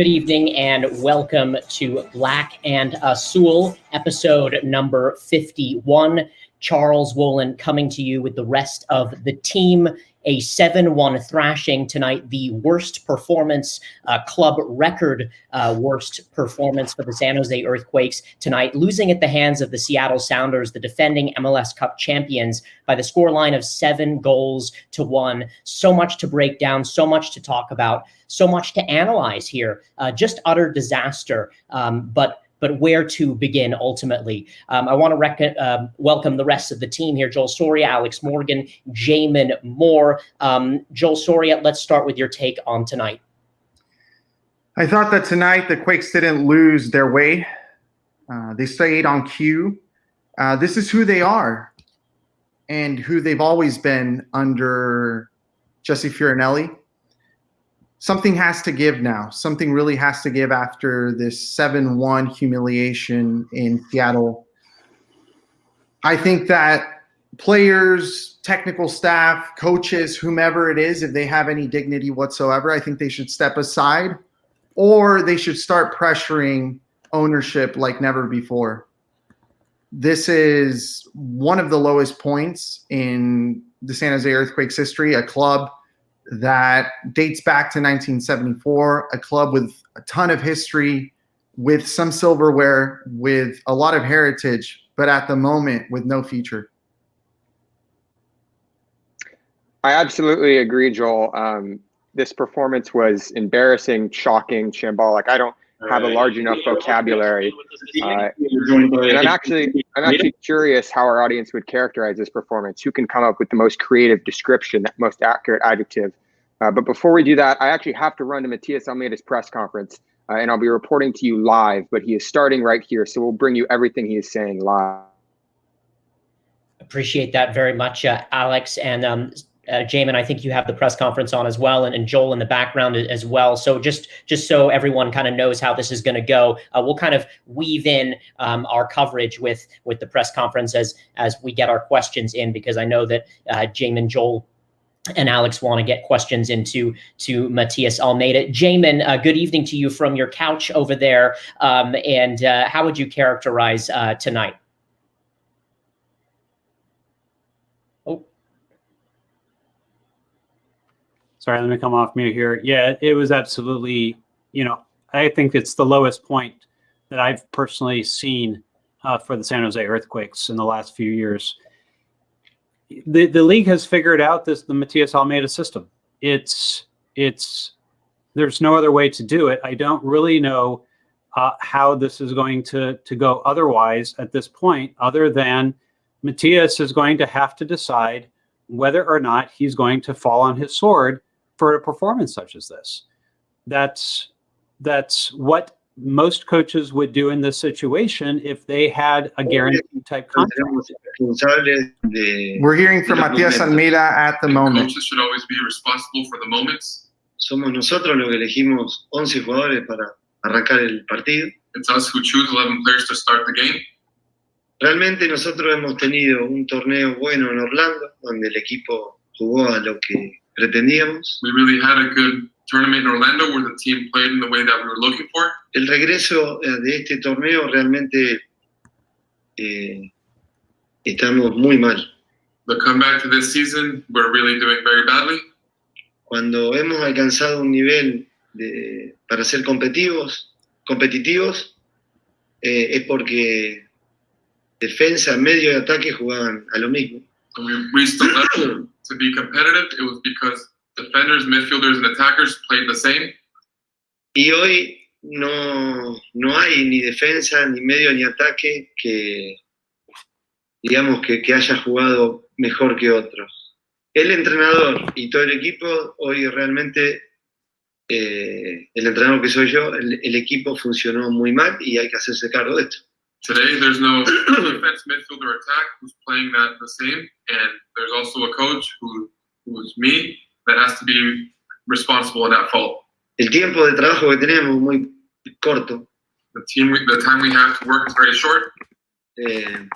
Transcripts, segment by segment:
Good evening and welcome to Black and uh, Azul, episode number 51. Charles Wohlin coming to you with the rest of the team. A 7-1 thrashing tonight, the worst performance, uh, club record uh, worst performance for the San Jose Earthquakes tonight, losing at the hands of the Seattle Sounders, the defending MLS Cup champions, by the scoreline of seven goals to one. So much to break down, so much to talk about, so much to analyze here. Uh, just utter disaster. Um, but but where to begin ultimately. Um, I want to uh, welcome the rest of the team here Joel Soria, Alex Morgan, Jamin Moore. Um, Joel Soria, let's start with your take on tonight. I thought that tonight the Quakes didn't lose their way. Uh, they stayed on cue. Uh, this is who they are and who they've always been under Jesse Fioranelli something has to give now. Something really has to give after this 7 1 humiliation in Seattle. I think that players, technical staff, coaches, whomever it is, if they have any dignity whatsoever, I think they should step aside or they should start pressuring ownership like never before. This is one of the lowest points in the San Jose Earthquakes history, a club that dates back to 1974, a club with a ton of history, with some silverware, with a lot of heritage, but at the moment with no future. I absolutely agree, Joel. Um, this performance was embarrassing, shocking, shambolic. I don't have a large enough vocabulary. Uh, and I'm actually, I'm actually curious how our audience would characterize this performance. Who can come up with the most creative description, that most accurate adjective? Uh, but before we do that, I actually have to run to Matias Almeyda's press conference, uh, and I'll be reporting to you live. But he is starting right here, so we'll bring you everything he is saying live. Appreciate that very much, uh, Alex. And um, uh, Jamin, I think you have the press conference on as well, and, and Joel in the background as well. So just just so everyone kind of knows how this is going to go, uh, we'll kind of weave in um, our coverage with with the press conference as as we get our questions in, because I know that uh, Jamin, Joel. And Alex want to get questions into to Matias Almeyda. Jamin, uh, good evening to you from your couch over there. Um, and uh, how would you characterize uh, tonight? Sorry, let me come off mute here. Yeah, it was absolutely, you know, I think it's the lowest point that I've personally seen uh, for the San Jose Earthquakes in the last few years. The the league has figured out this the Matias Almeyda system. It's it's there's no other way to do it. I don't really know uh, how this is going to to go otherwise at this point, other than Matias is going to have to decide whether or not he's going to fall on his sword for a performance such as this. That's that's what most coaches would do in this situation if they had a guaranteed type contract. We're hearing from Matias Almeyda at the moment. Coaches should always be responsible for the moments. Somos nosotros los que elegimos 11 jugadores para arrancar el partido. It's us who choose 11 players to start the game. Realmente nosotros hemos tenido un torneo bueno en Orlando, donde el equipo jugó a lo que pretendíamos. We really had a good tournament in Orlando where the team played in the way that we were looking for. El regreso eh, de este torneo realmente eh, estamos muy mal. The comeback to this season, we're really doing very badly. Cuando hemos alcanzado un nivel de, para ser competitivos, competitivos eh, es porque defensa, medio y ataque jugaban a lo mismo. To be competitive, it was because defenders, midfielders, and attackers played the same. Y hoy no, no hay ni defensa, ni medio, ni ataque que, digamos, que, que haya jugado mejor que otros. El entrenador y todo el equipo, hoy realmente, eh, el entrenador que soy yo, el, el equipo funcionó muy mal y hay que hacerse cargo de esto. Today, there's no defense, midfield, or attack who's playing that the same, and there's also a coach who, who's me that has to be responsible in that fault. El tiempo de trabajo que tenemos muy corto. The team, the time we have to work is very short. Eh,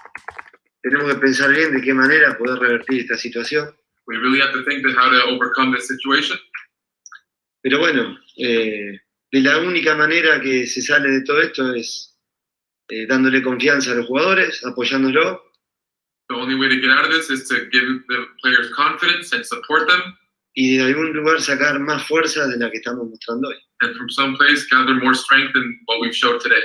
tenemos que pensar bien de qué manera poder revertir esta situación. We really have to think of how to overcome this situation. Pero bueno, eh, de la única manera que se sale de todo esto es eh, dándole confianza a los jugadores, apoyándolo. The only way to get out of this is to give the players confidence and support them, y de algún lugar sacar más fuerza de la que estamos mostrando hoy. and from some place gather more strength than what we've showed today.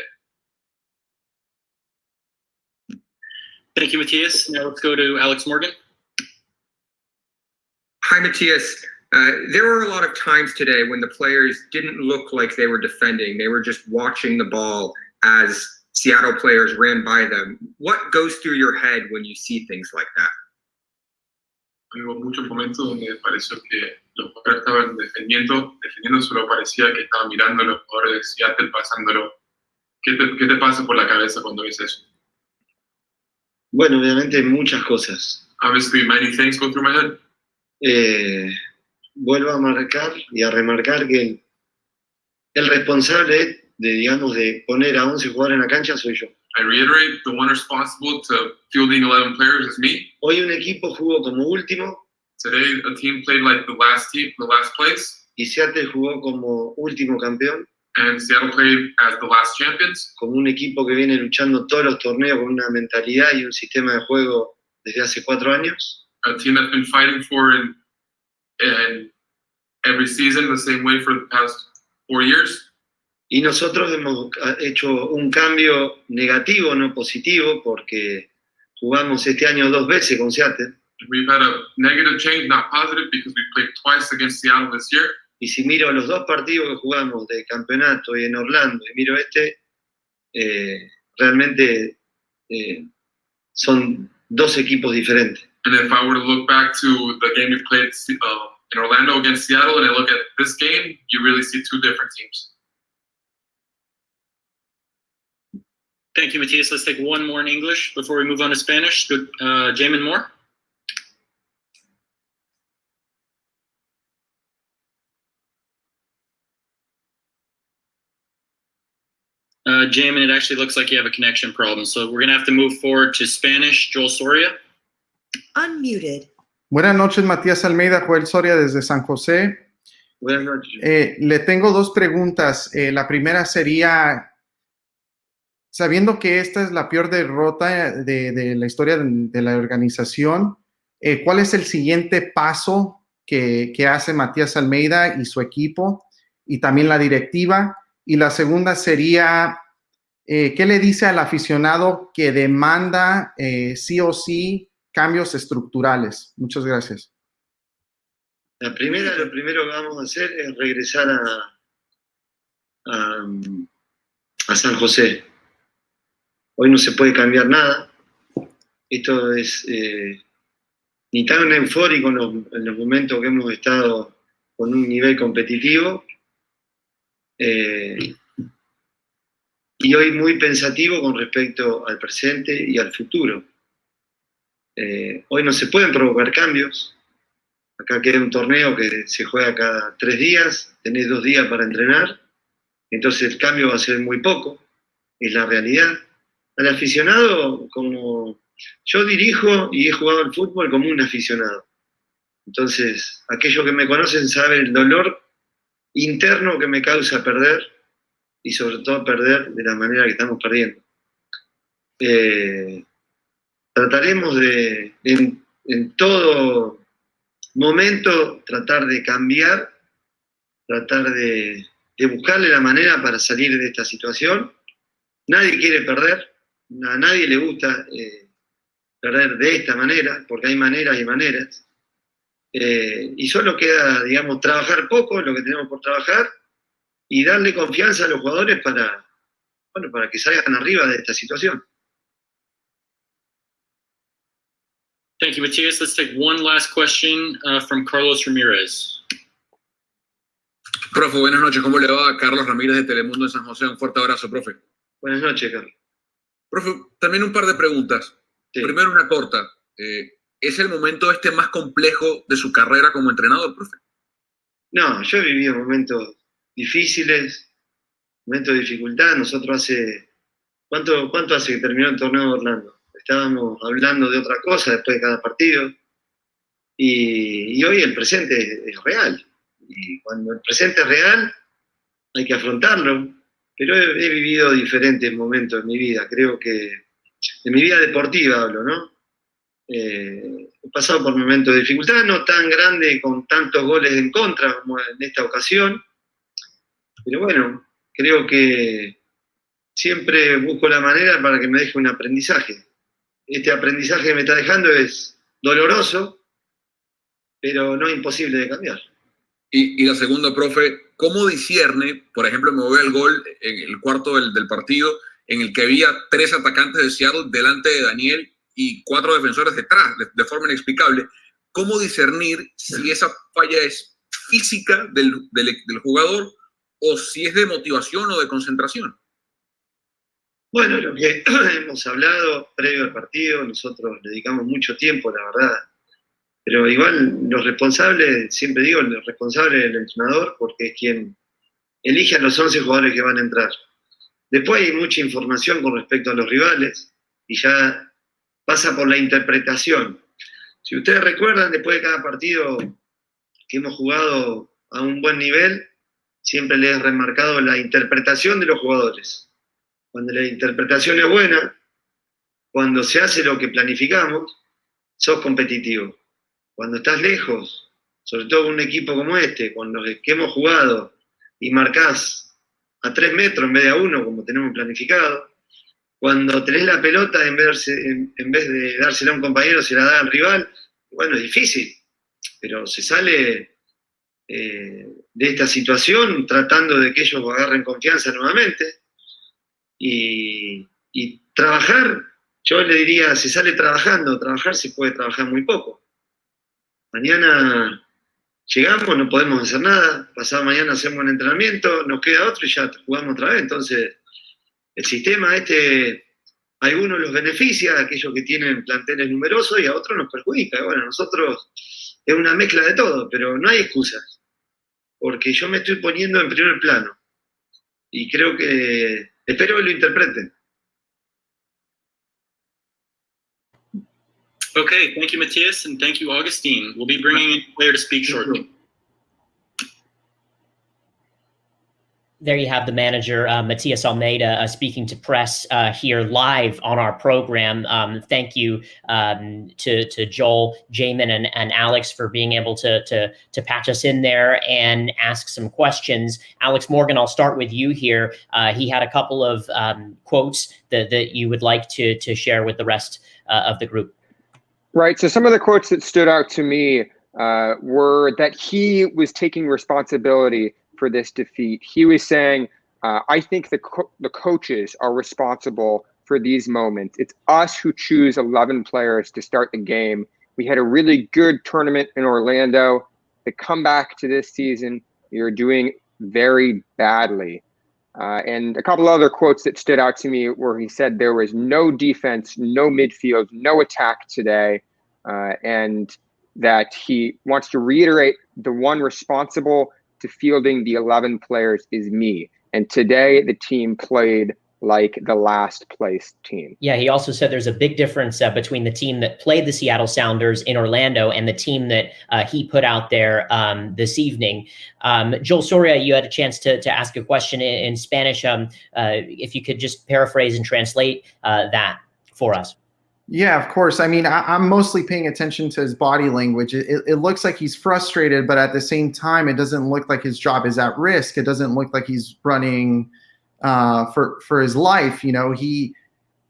Thank you, Matthias. Now let's go to Alex Morgan. Hi, Matthias. Uh, there were a lot of times today when the players didn't look like they were defending. They were just watching the ball as Seattle players ran by them. What goes through your head when you see things like that? Hubo muchos momentos donde pareció que los jugadores estaban defendiendo, defendiendo, solo parecía que estaban mirando a los jugadores de Seattle, pasándolo. ¿Qué te, ¿Qué te pasa por la cabeza cuando ves eso? Bueno, obviamente muchas cosas. Obviously, many things go through my head. Eh, vuelvo a marcar y a remarcar que el, responsable de, digamos, de poner a 11 jugadores en la cancha soy yo. I reiterate, the one responsible to fielding 11 players is me. Hoy un equipo jugó como último Today, a team played like the last team, the last place, y Seattle jugó como último campeón, and Seattle played as the last champions. como un equipo que viene luchando todos los torneos con una mentalidad y un sistema de juego desde hace cuatro años. A team that's been fighting for every season the same way for the past four years. Y nosotros hemos hecho un cambio negativo, no positivo, porque jugamos este año dos veces con Seattle. We've had a negative change, not positive, because we played twice against Seattle this year. Y si miro los dos partidos que jugamos de campeonato y en Orlando, y miro este, eh, realmente eh, son dos equipos diferentes. And if I were to look back to the game we played uh, in Orlando against Seattle, and I look at this game, you really see two different teams. Thank you, Matthias. Let's take one more in English before we move on to Spanish. Good, uh, Jamin Moore. Uh, Jamin, it actually looks like you have a connection problem, so we're gonna have to move forward to Spanish. Joel Soria. Unmuted. Buenas noches, Matías Almeyda, Joel Soria desde San José. Buenas noches. Eh, le tengo dos preguntas. Eh, la primera sería, sabiendo que esta es la peor derrota de, de la historia de, la organización, eh, ¿cuál es el siguiente paso que, hace Matías Almeida y su equipo y también la directiva? Y la segunda sería, eh, ¿qué le dice al aficionado que demanda eh, sí o sí cambios estructurales? Muchas gracias. La primera, lo primero que vamos a hacer es regresar a San José. Hoy no se puede cambiar nada. Esto es eh, ni tan eufórico en los, en los momentos que hemos estado con un nivel competitivo, eh, y hoy muy pensativo con respecto al presente y al futuro. Eh, hoy no se pueden provocar cambios. Acá queda un torneo que se juega cada tres días, tenés dos días para entrenar, entonces el cambio va a ser muy poco, es la realidad. Al aficionado, como yo dirijo y he jugado al fútbol como un aficionado. Entonces, aquellos que me conocen saben el dolor interno que me causa perder y sobre todo perder de la manera que estamos perdiendo. Eh, trataremos de, en, todo momento, tratar de cambiar, tratar de buscarle la manera para salir de esta situación. Nadie quiere perder, a nadie le gusta eh, perder de esta manera, porque hay maneras y maneras. Eh, y solo queda, digamos, trabajar poco, lo que tenemos por trabajar, y darle confianza a los jugadores para, bueno, para que salgan arriba de esta situación. Thank you, Matthias. Let's take one last question uh, from Carlos Ramirez. Profe, buenas noches. ¿Cómo le va? Carlos Ramírez de Telemundo en San José. Un fuerte abrazo, profe. Buenas noches, Carlos. Profe, también un par de preguntas. Sí. Primero una corta. Eh, ¿Es el momento este más complejo de su carrera como entrenador, profe? No, yo he vivido momentos difíciles, momentos de dificultad. Nosotros hace, ¿cuánto, cuánto hace que terminó el torneo de Orlando? Estábamos hablando de otra cosa después de cada partido. Y, y hoy el presente es, es real. Y cuando el presente es real, hay que afrontarlo, pero he, vivido diferentes momentos en mi vida, creo que en mi vida deportiva hablo, ¿no? Eh, he pasado por momentos de dificultad, no tan grande con tantos goles en contra como en esta ocasión, pero bueno, creo que siempre busco la manera para que me deje un aprendizaje. Este aprendizaje que me está dejando es doloroso, pero no imposible de cambiar. Y, la segunda, profe, ¿cómo discierne, por ejemplo, me voy al gol en el cuarto del, partido, en el que había tres atacantes de Seattle delante de Daniel y cuatro defensores detrás, de, forma inexplicable. ¿Cómo discernir si esa falla es física del, del, jugador o si es de motivación o de concentración? Bueno, lo que hemos hablado previo al partido, nosotros dedicamos mucho tiempo, la verdad. Pero igual los responsables, siempre digo, el responsable del entrenador, porque es quien elige a los 11 jugadores que van a entrar. Después hay mucha información con respecto a los rivales y ya pasa por la interpretación. Si ustedes recuerdan, después de cada partido que hemos jugado a un buen nivel, siempre les he remarcado la interpretación de los jugadores. Cuando la interpretación es buena, cuando se hace lo que planificamos, sos competitivo. Cuando estás lejos, sobre todo con un equipo como este, con los que hemos jugado, y marcás a tres metros en vez de a uno, como tenemos planificado, cuando tenés la pelota, en vez, de, en, vez de dársela a un compañero, se la da al rival. Bueno, es difícil, pero se sale eh, de esta situación tratando de que ellos agarren confianza nuevamente. Y, trabajar, yo le diría, se sale trabajando, trabajar se puede trabajar muy poco. Mañana llegamos, no podemos hacer nada, pasado mañana hacemos un entrenamiento, nos queda otro y ya jugamos otra vez. Entonces, el sistema este, a algunos los beneficia, a aquellos que tienen planteles numerosos, y a otros nos perjudica. Bueno, nosotros es una mezcla de todo, pero no hay excusas, porque yo me estoy poniendo en primer plano, y creo que, espero que lo interpreten. Okay, thank you, Matthias, and thank you, Augustine. We'll be bringing in a player to speak shortly. there you have the manager, uh, Matias Almeyda, uh, speaking to press uh, here live on our program. Um, thank you um, to, to Joel, Jamin, and, and Alex for being able to, to, to patch us in there and ask some questions. Alex Morgan, I'll start with you here. Uh, he had a couple of um, quotes that, that you would like to, to share with the rest uh, of the group. Right. So some of the quotes that stood out to me uh, were that he was taking responsibility for this defeat. He was saying, uh, I think the, co- the coaches are responsible for these moments. It's us who choose 11 players to start the game. We had a really good tournament in Orlando. The comeback to this season, you're doing very badly. Uh, and a couple other quotes that stood out to me where he said there was no defense, no midfield, no attack today, uh, and that he wants to reiterate the one responsible to fielding the 11 players is me. And today the team played like the last place team. Yeah, he also said there's a big difference uh, between the team that played the Seattle Sounders in Orlando and the team that uh, he put out there um, this evening. Um, Joel Soria, you had a chance to, to ask a question in, in Spanish. Um, uh, if you could just paraphrase and translate uh, that for us. Yeah, of course. I mean, I, am mostly paying attention to his body language. It, it, it, looks like he's frustrated, but at the same time, it doesn't look like his job is at risk. It doesn't look like he's running uh, for for his life. You know, he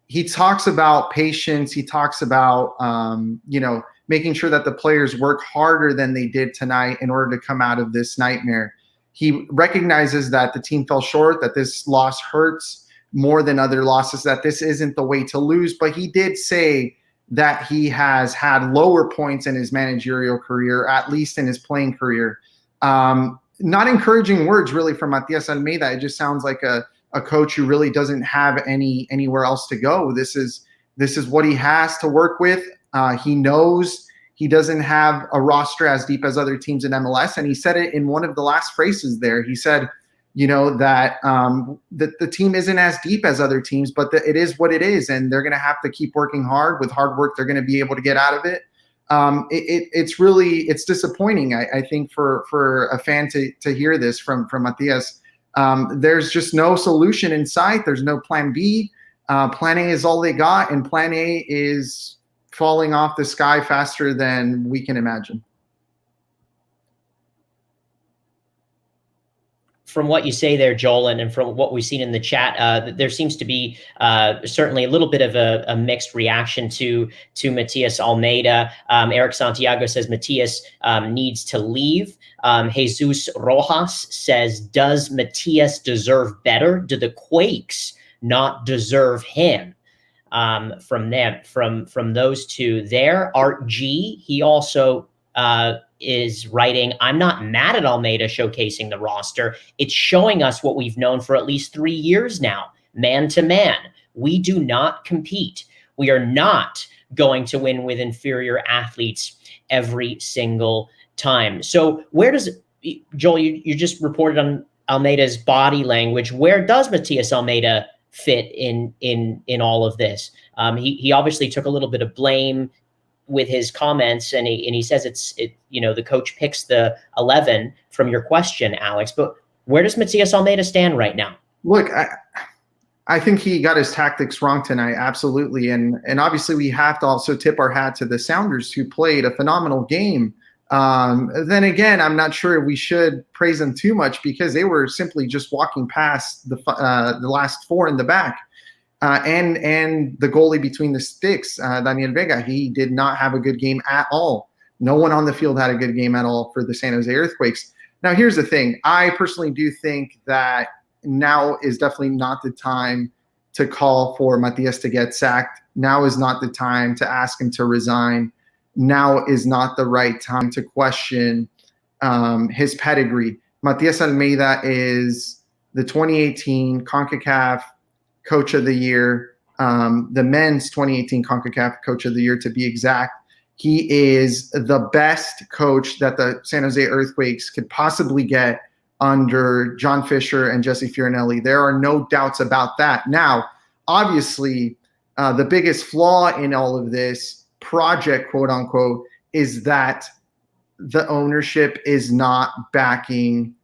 he talks about patience. He talks about um, you know making sure that the players work harder than they did tonight in order to come out of this nightmare. He recognizes that the team fell short, that this loss hurts more than other losses that this isn't the way to lose. But he did say that he has had lower points in his managerial career, at least in his playing career. Um, not encouraging words really from Matias Almeyda. It just sounds like a, a coach who really doesn't have any anywhere else to go. This is this is what he has to work with. Uh, he knows he doesn't have a roster as deep as other teams in MLS, and he said it in one of the last phrases there. He said, you know that um, that the team isn't as deep as other teams, but the, it is what it is, and they're going to have to keep working hard. With hard work, they're going to be able to get out of it. Um, it, it, it's really it's disappointing. I, I, think for for a fan to to hear this from from Matias, Um, there's just no solution in sight. There's no plan B. Uh, plan A is all they got, and plan A is falling off the sky faster than we can imagine. From what you say there, Joel, and, and from what we've seen in the chat, uh, there seems to be uh, certainly a little bit of a, a, mixed reaction to to Matias Almeyda. Um, Eric Santiago says Matias um, needs to leave. Um, Jesus Rojas says, "Does Matias deserve better? Do the Quakes not deserve him?" Um, from them, from from those two there, Art G. He also uh, is writing, I'm not mad at Almeyda showcasing the roster. It's showing us what we've known for at least three years now, man to man. We do not compete. We are not going to win with inferior athletes every single time. So where does Joel, you, you just reported on Almeyda's body language. Where does Matias Almeyda fit in in in all of this? Um, he he obviously took a little bit of blame with his comments and he and he says it's it you know the coach picks the 11 from your question alex but where does Matias Almeyda stand right now? Look I, I think he got his tactics wrong tonight absolutely and and obviously we have to also tip our hat to the sounders who played a phenomenal game. Um, then again i'm not sure we should praise them too much because they were simply just walking past the uh, the last four in the back uh, and and the goalie between the sticks, uh, Daniel Vega, he did not have a good game at all. No one on the field had a good game at all for the San Jose Earthquakes. Now, here's the thing: I personally do think that now is definitely not the time to call for Matias to get sacked. Now is not the time to ask him to resign. Now is not the right time to question um, his pedigree. Matias Almeyda is the 2018 CONCACAF Coach of the Year, um, the men's 2018 CONCACAF Coach of the Year to be exact. He is the best coach that the San Jose Earthquakes could possibly get under John Fisher and Jesse Fioranelli. There are no doubts about that. Now, obviously, uh, the biggest flaw in all of this project, quote unquote, is that the ownership is not backing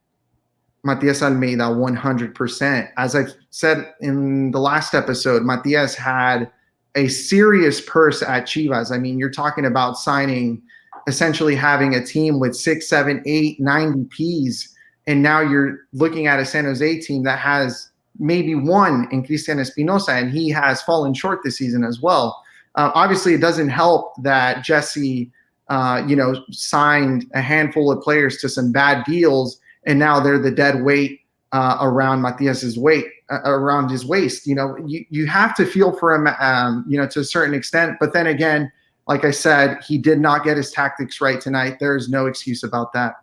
Matias Almeyda 100%. As I said in the last episode, Matias had a serious purse at Chivas. I mean, you're talking about signing, essentially having a team with six, seven, eight, nine DPs. And now you're looking at a San Jose team that has maybe one in Cristian Espinoza, and he has fallen short this season as well. Uh, obviously, it doesn't help that Jesse, uh, you know, signed a handful of players to some bad deals and now they're the dead weight uh, around Matias's weight uh, around his waist. You know, you you have to feel for him, um, you know, to a certain extent. But then again, like I said, he did not get his tactics right tonight. There is no excuse about that.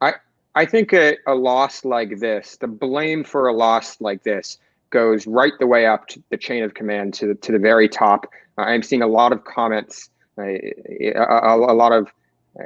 I I think a, a loss like this, the blame for a loss like this, goes right the way up to the chain of command to the, to the very top. I'm seeing a lot of comments, a, a, a lot of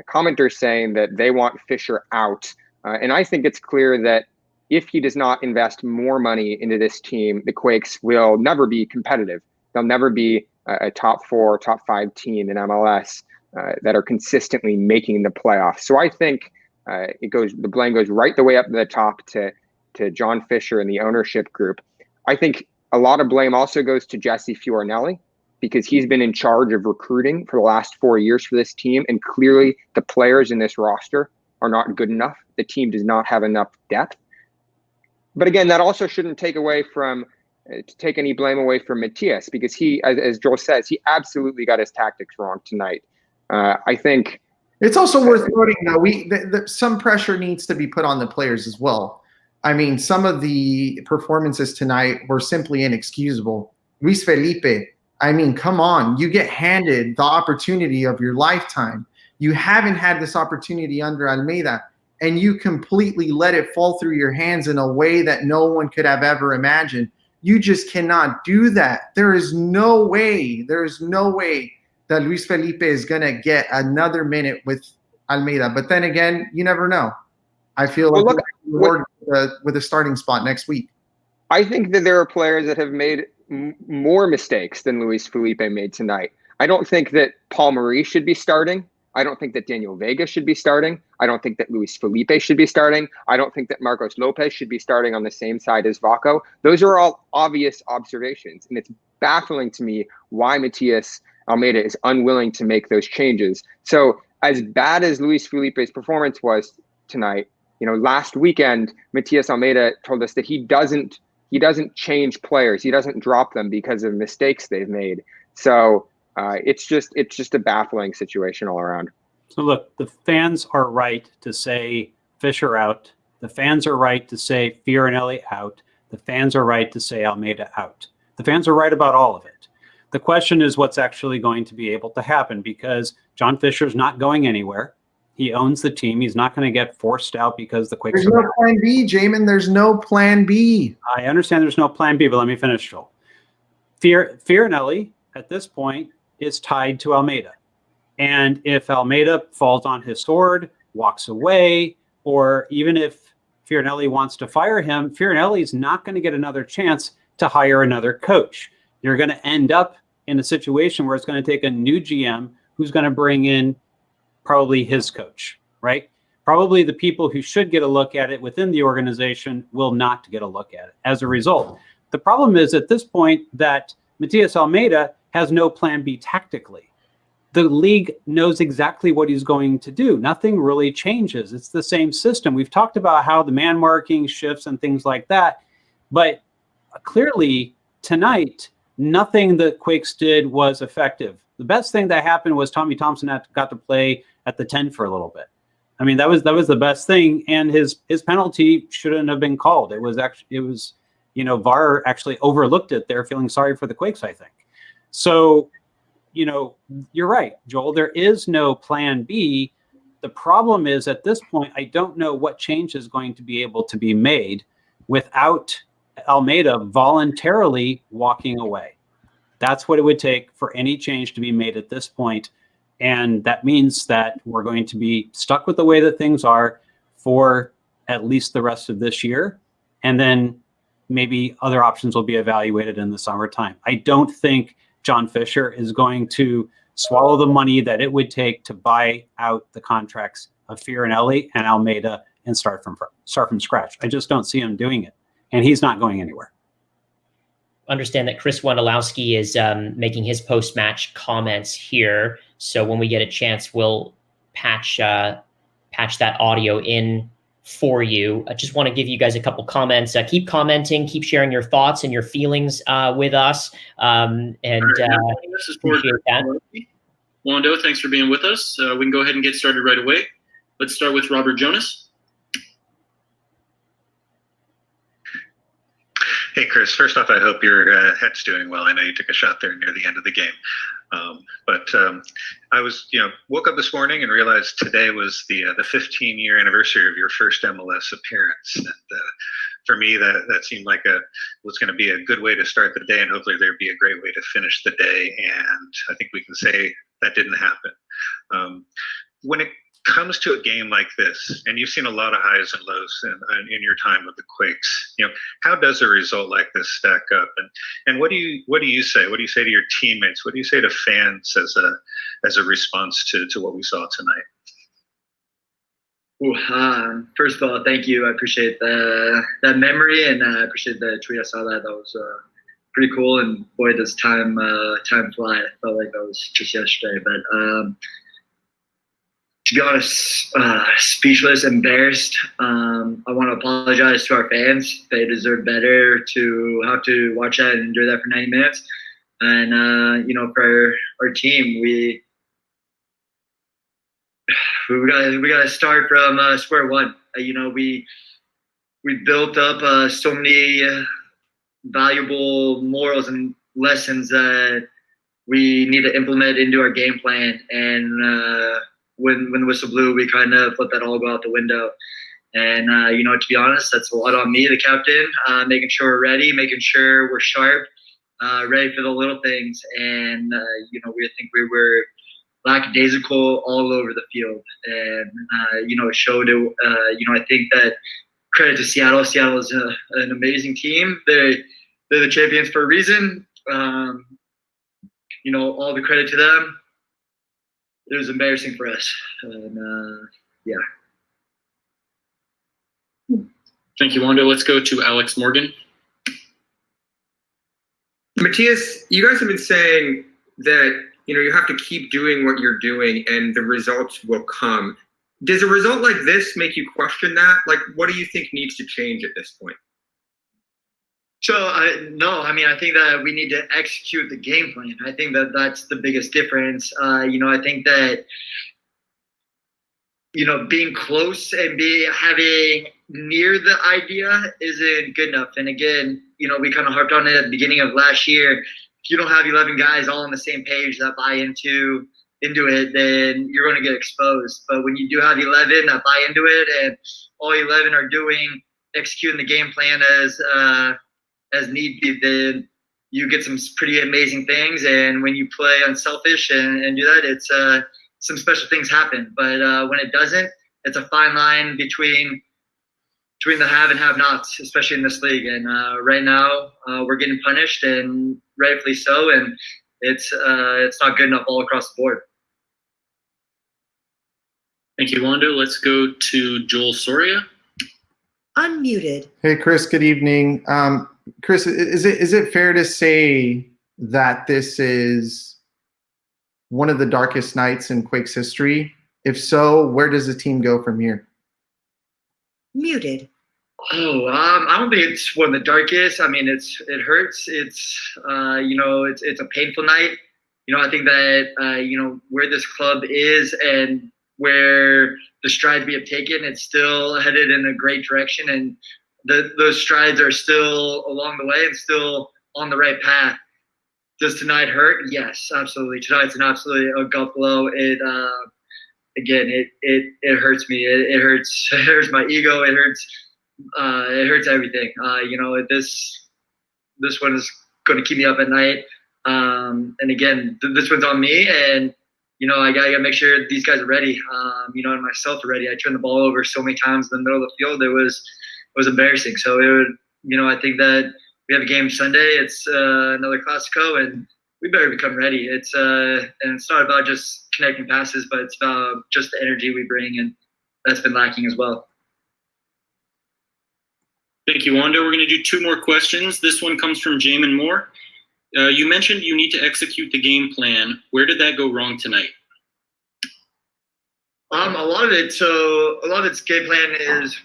commenters saying that they want Fisher out. Uh, and I think it's clear that if he does not invest more money into this team, the Quakes will never be competitive. They'll never be a, a top four, top five team in MLS uh, that are consistently making the playoffs. So I think uh, it goes the blame goes right the way up to the top to to John Fisher and the ownership group. I think a lot of blame also goes to Jesse Fioranelli because he's been in charge of recruiting for the last four years for this team. And clearly, the players in this roster are not good enough. The team does not have enough depth. But again, that also shouldn't take away from uh, to take any blame away from Matias because he, as, as Joel says, he absolutely got his tactics wrong tonight. Uh, I think it's also worth noting that we the, the, some pressure needs to be put on the players as well. I mean, some of the performances tonight were simply inexcusable. Luis Felipe I mean, come on. You get handed the opportunity of your lifetime. You haven't had this opportunity under Almeyda and you completely let it fall through your hands in a way that no one could have ever imagined. You just cannot do that. There is no way, there is no way that Luis Felipe is going to get another minute with Almeyda. But then again, you never know. I feel well, like look, with, a, with a starting spot next week. I think that there are players that have made more mistakes than Luis Felipe made tonight. I don't think that Paul Marie should be starting. I don't think that Daniel Vega should be starting. I don't think that Luis Felipe should be starting. I don't think that Marcos Lopez should be starting on the same side as Vako. Those are all obvious observations. And it's baffling to me why Matias Almeyda is unwilling to make those changes. So, as bad as Luis Felipe's performance was tonight, you know, last weekend, Matias Almeyda told us that he doesn't he doesn't change players. He doesn't drop them because of mistakes they've made. So uh, it's just it's just a baffling situation all around. So look, the fans are right to say Fisher out. The fans are right to say Fioranelli out. The fans are right to say Almeyda out. The fans are right about all of it. The question is what's actually going to be able to happen because John Fisher's not going anywhere. He owns the team. He's not going to get forced out because the Quakes. There's no plan B, Jamin. There's no plan B. I understand there's no plan B, but let me finish, Joel. Fior- Fioranelli at this point is tied to Almeyda. And if Almeyda falls on his sword, walks away, or even if Fioranelli wants to fire him, Fioranelli is not going to get another chance to hire another coach. You're going to end up in a situation where it's going to take a new GM who's going to bring in probably his coach, right? Probably the people who should get a look at it within the organization will not get a look at it as a result. The problem is at this point that Matias Almeyda has no plan B tactically. The league knows exactly what he's going to do. Nothing really changes. It's the same system. We've talked about how the man marking shifts and things like that. But clearly, tonight, nothing that Quakes did was effective. The best thing that happened was Tommy Thompson got to play at the 10 for a little bit. I mean, that was that was the best thing, and his his penalty shouldn't have been called. It was actually it was, you know, VAR actually overlooked it. They're feeling sorry for the Quakes, I think. So, you know, you're right, Joel. There is no plan B. The problem is at this point, I don't know what change is going to be able to be made without Almeyda voluntarily walking away. That's what it would take for any change to be made at this point. And that means that we're going to be stuck with the way that things are for at least the rest of this year. And then maybe other options will be evaluated in the summertime. I don't think John Fisher is going to swallow the money that it would take to buy out the contracts of Fioranelli and Almeyda and start from start from scratch. I just don't see him doing it, and he's not going anywhere. Understand that Chris Wondolowski is um, making his post match comments here, so when we get a chance, we'll patch uh, patch that audio in for you. I just want to give you guys a couple comments. Uh, keep commenting, keep sharing your thoughts and your feelings uh, with us. Um, and uh, this is that. Wondo, thanks for being with us. Uh, we can go ahead and get started right away. Let's start with Robert Jonas. Hey, Chris. First off, I hope your uh, head's doing well. I know you took a shot there near the end of the game. Um, but um, I was, you know, woke up this morning and realized today was the uh, the 15 year anniversary of your first MLS appearance. And uh, for me, that that seemed like a was going to be a good way to start the day, and hopefully there'd be a great way to finish the day. And I think we can say that didn't happen. Um, when it comes to a game like this, and you've seen a lot of highs and lows in, in, your time with the Quakes, you know, how does a result like this stack up? And and what do you what do you say? What do you say to your teammates? What do you say to fans as a as a response to to what we saw tonight? Ooh, um, first of all, thank you. I appreciate the, that memory, and uh, I appreciate the tweet. I saw that. That was uh, pretty cool. And boy, does time uh, time fly. I felt like that was just yesterday. But um, to be honest, uh, speechless, embarrassed. Um, I want to apologize to our fans. They deserve better to have to watch that and enjoy that for 90 minutes. And, uh, you know, for our team, we we got we got to start from uh, square one. Uh, you know, we we built up uh, so many uh, valuable morals and lessons that we need to implement into our game plan and when when the whistle blew, we kind of let that all go out the window. And uh, you know, to be honest, that's a lot on me, the captain, uh, making sure we're ready, making sure we're sharp, uh, ready for the little things. And uh, you know, we think we were lackadaisical all over the field, and uh, you know, it showed. It, uh, you know, I think that credit to Seattle. Seattle is a, an amazing team. They they're the champions for a reason. Um, you know, all the credit to them it was embarrassing for us. And uh, yeah. Thank you, Wondo. Let's go to Alex Morgan. Matthias, you guys have been saying that you know you have to keep doing what you're doing and the results will come. Does a result like this make you question that? Like, what do you think needs to change at this point? So I no, I mean I think that we need to execute the game plan. I think that that's the biggest difference. Uh, you know, I think that you know being close and be having near the idea isn't good enough. And again, you know, we kind of harped on it at the beginning of last year. If you don't have 11 guys all on the same page that buy into into it, then you're going to get exposed. But when you do have 11 that buy into it, and all 11 are doing executing the game plan as uh, as need be, then you get some pretty amazing things. And when you play unselfish and, and do that, it's uh, some special things happen. But uh, when it doesn't, it's a fine line between between the have and have nots, especially in this league. And uh, right now, uh, we're getting punished, and rightfully so. And it's uh, it's not good enough all across the board. Thank you, Wondo. Let's go to Joel Soria. Unmuted. Hey, Chris. Good evening. Um, Chris, is it is it fair to say that this is one of the darkest nights in Quakes history? If so, where does the team go from here? Muted. Oh, um, I don't think it's one of the darkest. I mean, it's it hurts. It's uh, you know, it's it's a painful night. You know, I think that uh, you know where this club is and where the strides we have taken, it's still headed in a great direction, and the, those strides are still along the way and still on the right path. Does tonight hurt? Yes, absolutely. Tonight's an absolutely a gut blow. It uh, again, it it it hurts me. It, it hurts. It hurts my ego. It hurts. Uh, it hurts everything. Uh, you know, this this one is going to keep me up at night. Um, and again, th- this one's on me, and you know, I gotta, make sure these guys are ready. Um, you know, and myself are ready. I turned the ball over so many times in the middle of the field. It was was embarrassing. So it would, you know, I think that we have a game Sunday. It's uh, another Classico, and we better become ready. It's uh, and it's not about just connecting passes, but it's about just the energy we bring, and that's been lacking as well. Thank you, Wondo. We're going to do two more questions. This one comes from Jamin Moore. Uh, you mentioned you need to execute the game plan. Where did that go wrong tonight? Um, a lot of it. So a lot of its game plan is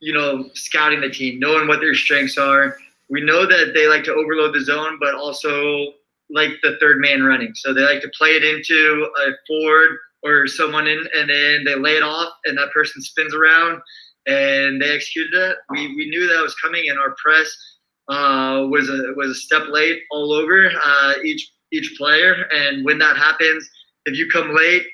you know, scouting the team, knowing what their strengths are. We know that they like to overload the zone, but also like the third man running. So they like to play it into a forward or someone in, and then they lay it off, and that person spins around, and they executed it. We, we knew that was coming, and our press uh, was a was a step late all over uh, each each player. And when that happens, if you come late,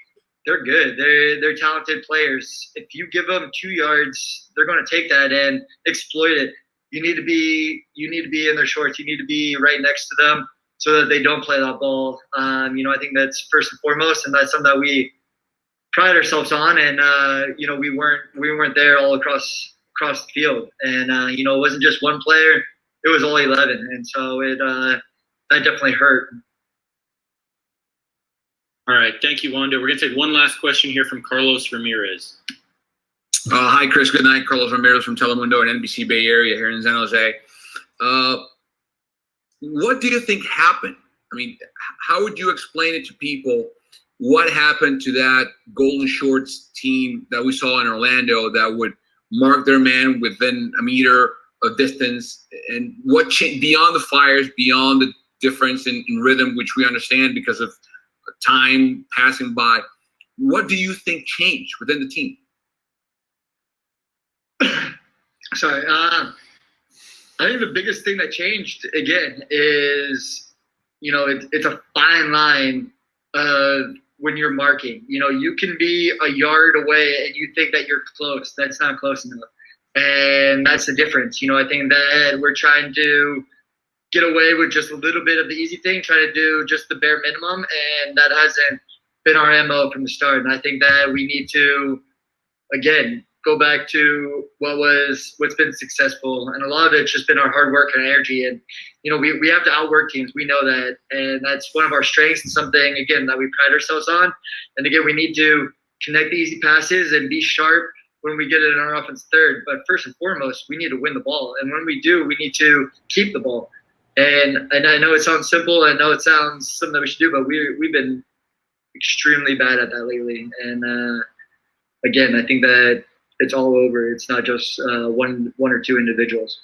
they're good. They're they're talented players. If you give them two yards, they're going to take that and exploit it. You need to be you need to be in their shorts. You need to be right next to them so that they don't play that ball. Um, you know, I think that's first and foremost, and that's something that we pride ourselves on. And uh, you know, we weren't we weren't there all across across the field. And uh, you know, it wasn't just one player; it was all eleven. And so it uh, that definitely hurt. All right, thank you, Wondo. We're going to take one last question here from Carlos Ramirez. Uh, hi, Chris. Good night. Carlos Ramirez from Telemundo and NBC Bay Area here in San Jose. Uh, what do you think happened? I mean, how would you explain it to people? What happened to that Golden Shorts team that we saw in Orlando that would mark their man within a meter of distance? And what beyond the fires, beyond the difference in, in rhythm, which we understand because of time passing by. What do you think changed within the team? Sorry. Uh, I think the biggest thing that changed again is, you know, it, it's a fine line of when you're marking. You know, you can be a yard away and you think that you're close. That's not close enough. And that's the difference. You know, I think that we're trying to get away with just a little bit of the easy thing, try to do just the bare minimum, and that hasn't been our mo from the start. And I think that we need to, again, go back to what was what's been successful, and a lot of it's just been our hard work and energy. And you know, we we have to outwork teams. We know that, and that's one of our strengths and something again that we pride ourselves on. And again, we need to connect the easy passes and be sharp when we get it in our offense third. But first and foremost, we need to win the ball, and when we do, we need to keep the ball. And and I know it sounds simple. I know it sounds something that we should do, but we we've been extremely bad at that lately. And uh, again, I think that it's all over. It's not just uh, one one or two individuals.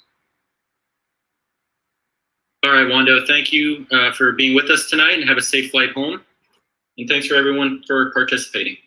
All right, Wondo, thank you uh, for being with us tonight and have a safe flight home. And thanks for everyone for participating.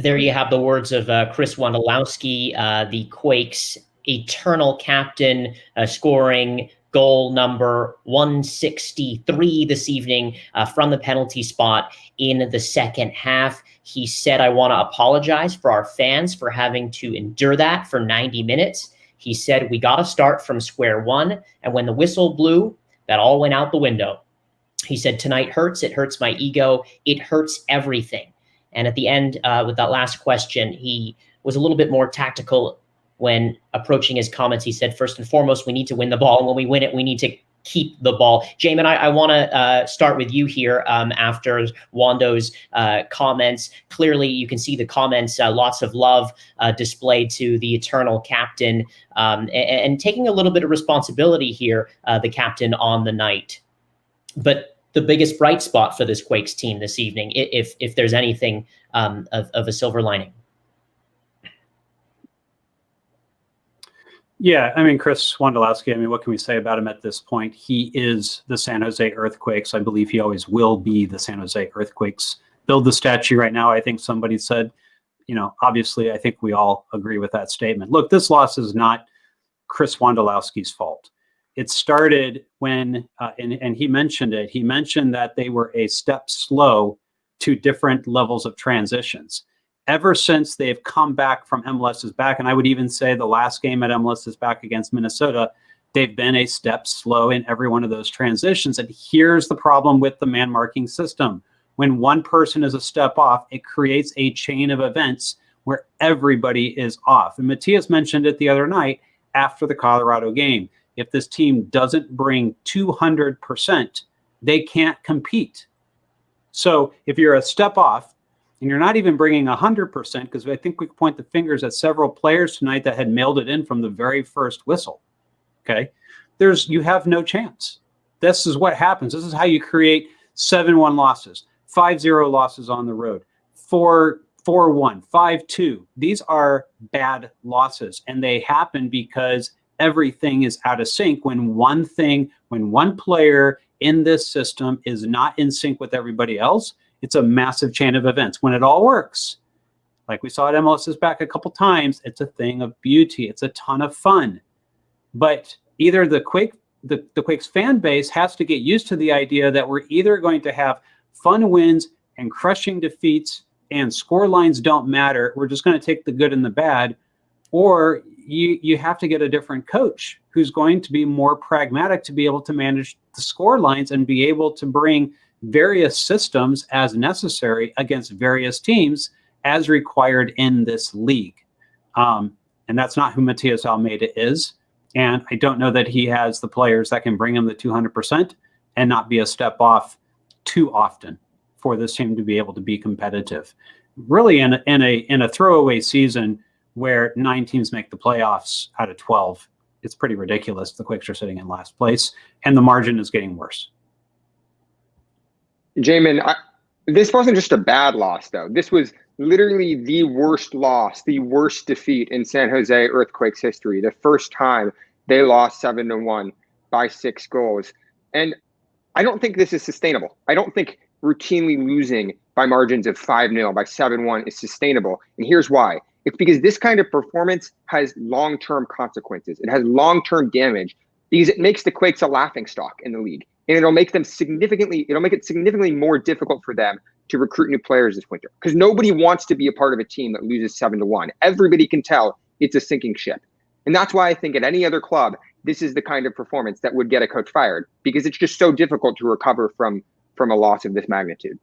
There you have the words of uh, Chris Wondolowski, uh, the Quakes' eternal captain, uh, scoring goal number 163 this evening uh, from the penalty spot in the second half. He said, I want to apologize for our fans for having to endure that for 90 minutes. He said, We got to start from square one. And when the whistle blew, that all went out the window. He said, Tonight hurts. It hurts my ego. It hurts everything. And at the end, uh, with that last question, he was a little bit more tactical when approaching his comments. He said, First and foremost, we need to win the ball. And when we win it, we need to keep the ball. Jamin, I, I want to uh, start with you here um, after Wondo's uh, comments. Clearly, you can see the comments, uh, lots of love uh, displayed to the eternal captain um, and, and, taking a little bit of responsibility here, uh, the captain on the night. But the biggest bright spot for this Quakes team this evening, if if there's anything um, of, of a silver lining. Yeah, I mean, Chris Wondolowski, I mean, what can we say about him at this point? He is the San Jose Earthquakes. I believe he always will be the San Jose Earthquakes. Build the statue right now. I think somebody said, you know, obviously, I think we all agree with that statement. Look, this loss is not Chris Wondolowski's fault. It started when, uh, and, and he mentioned it, he mentioned that they were a step slow to different levels of transitions ever since they've come back from MLS's back, and I would even say the last game at MLS's back against Minnesota, they've been a step slow in every one of those transitions. And here's the problem with the man marking system. When one person is a step off, it creates a chain of events where everybody is off. And Matias mentioned it the other night after the Colorado game. If this team doesn't bring 200%, they can't compete. So if you're a step off, and you're not even bringing 100% because I think we point the fingers at several players tonight that had mailed it in from the very first whistle. Okay. There's, you have no chance. This is what happens. This is how you create 7 1 losses, 5 0 losses on the road, 4 4 1, 5 2. These are bad losses. And they happen because everything is out of sync when one thing, when one player in this system is not in sync with everybody else it's a massive chain of events. When it all works, like we saw at MLS is back a couple times, it's a thing of beauty. It's a ton of fun. But either the Quake, the, the Quakes fan base has to get used to the idea that we're either going to have fun wins and crushing defeats and score lines don't matter. We're just going to take the good and the bad. Or you, you have to get a different coach who's going to be more pragmatic to be able to manage the score lines and be able to bring various systems as necessary against various teams as required in this league. Um, and that's not who Matias Almeyda is. And I don't know that he has the players that can bring him the 200% and not be a step off too often for this team to be able to be competitive. Really, in a, in a in a throwaway season where nine teams make the playoffs out of 12, it's pretty ridiculous. The Quakes are sitting in last place, and the margin is getting worse. Jamin, I, this wasn't just a bad loss, though. This was literally the worst loss, the worst defeat in San Jose Earthquakes history. The first time they lost seven to one by six goals. And I don't think this is sustainable. I don't think routinely losing by margins of 5 0 by 7 1 is sustainable. And here's why it's because this kind of performance has long term consequences, it has long term damage because it makes the Quakes a laughing stock in the league and it'll make them significantly it'll make it significantly more difficult for them to recruit new players this winter. Because nobody wants to be a part of a team that loses seven to one. Everybody can tell it's a sinking ship. And that's why i think at any other club this is the kind of performance that would get a coach fired because it's just so difficult to recover from from a loss of this magnitude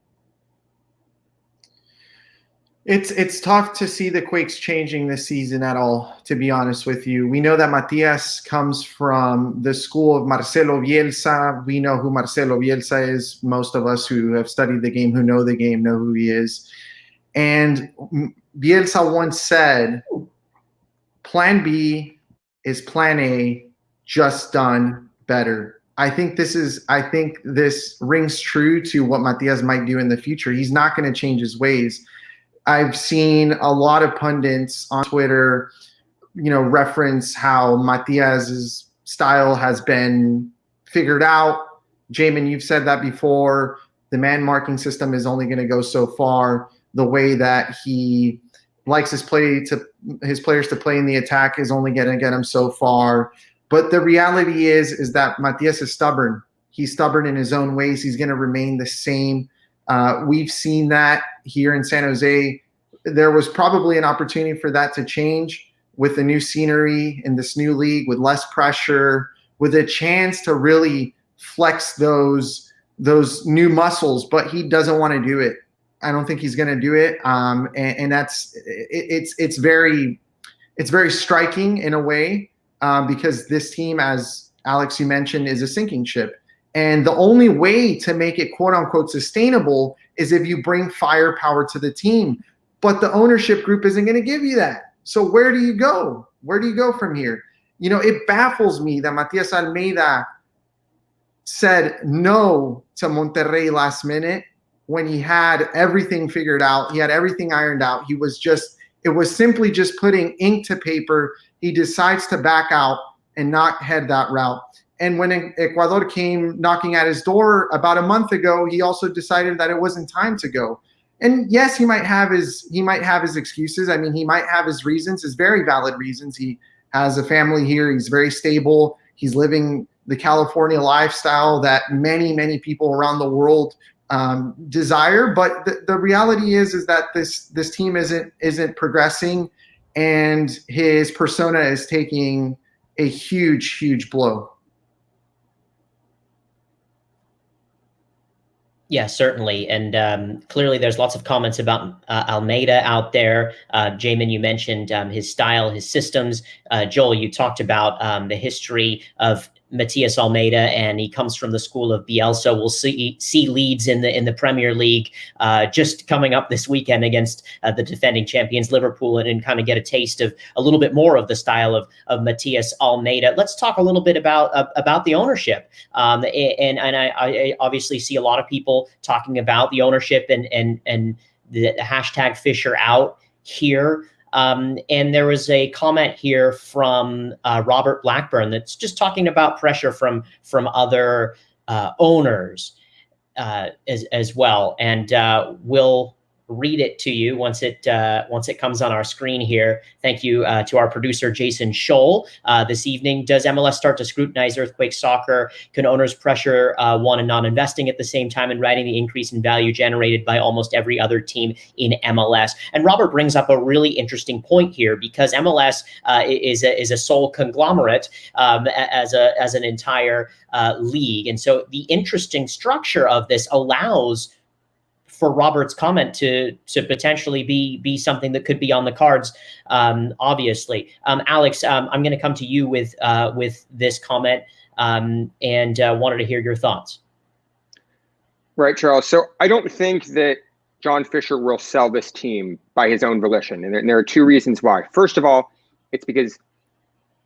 It's it's tough to see the Quakes changing this season at all, to be honest with you. We know that Matias comes from the school of Marcelo Bielsa. We know who Marcelo Bielsa is. Most of us who have studied the game, who know the game, know who he is. And Bielsa once said, Plan B is Plan A, just done better. I think this is I think this rings true to what Matias might do in the future. He's not going to change his ways I've seen a lot of pundits on Twitter, you know, reference how Matias's style has been figured out. Jamin, you've said that before. The man marking system is only going to go so far. The way that he likes his play to his players to play in the attack is only going to get him so far. But the reality is, is that Matias is stubborn. He's stubborn in his own ways. He's going to remain the same. Uh, we've seen that here in San Jose. There was probably an opportunity for that to change with the new scenery in this new league, with less pressure, with a chance to really flex those those new muscles. But he doesn't want to do it. I don't think he's going to do it. Um, and, and, that's it, it's it's very it's very striking in a way um, because this team, as Alex you mentioned, is a sinking ship. And the only way to make it quote unquote sustainable is if you bring firepower to the team. But the ownership group isn't going to give you that. So where do you go? Where do you go from here? You know, it baffles me that Matias Almeyda said no to Monterrey last minute when he had everything figured out. He had everything ironed out. He was just, it was simply just putting ink to paper. He decides to back out and not head that route. And when Ecuador came knocking at his door about a month ago, he also decided that it wasn't time to go. And yes, he might have his he might have his excuses. I mean, he might have his reasons, his very valid reasons. He has a family here. He's very stable. He's living the California lifestyle that many many people around the world um, desire. But the, the reality is is that this this team isn't isn't progressing, and his persona is taking a huge huge blow. Yeah, certainly. And um, clearly, there's lots of comments about uh, Almeyda out there. Uh, Jamin, you mentioned um, his style, his systems. Uh, Joel, you talked about um, the history of Matias Almeyda, and he comes from the school of Bielsa. We'll see see Leeds in the in the Premier League uh, just coming up this weekend against uh, the defending champions Liverpool, and, and kind of get a taste of a little bit more of the style of of Matias Almeyda. Let's talk a little bit about uh, about the ownership, um, and and I, I obviously see a lot of people talking about the ownership and and and the hashtag Fisher out here. Um, and there was a comment here from uh, Robert Blackburn that's just talking about pressure from from other uh, owners uh, as as well. And uh, we'll read it to you once it uh, once it comes on our screen here. Thank you uh, to our producer Jason Scholl uh, this evening. Does MLS start to scrutinize earthquake soccer? Can owners pressure uh, one and not investing at the same time and riding the increase in value generated by almost every other team in MLS? And Robert brings up a really interesting point here because MLS uh, is a, is a sole conglomerate um, as a as an entire uh, league, and so the interesting structure of this allows for Robert's comment to to potentially be be something that could be on the cards. Um, obviously, um, Alex, um, I'm going to come to you with uh, with this comment um, and uh, wanted to hear your thoughts. Right, Charles. So I don't think that John Fisher will sell this team by his own volition, and there, and there are two reasons why. First of all, it's because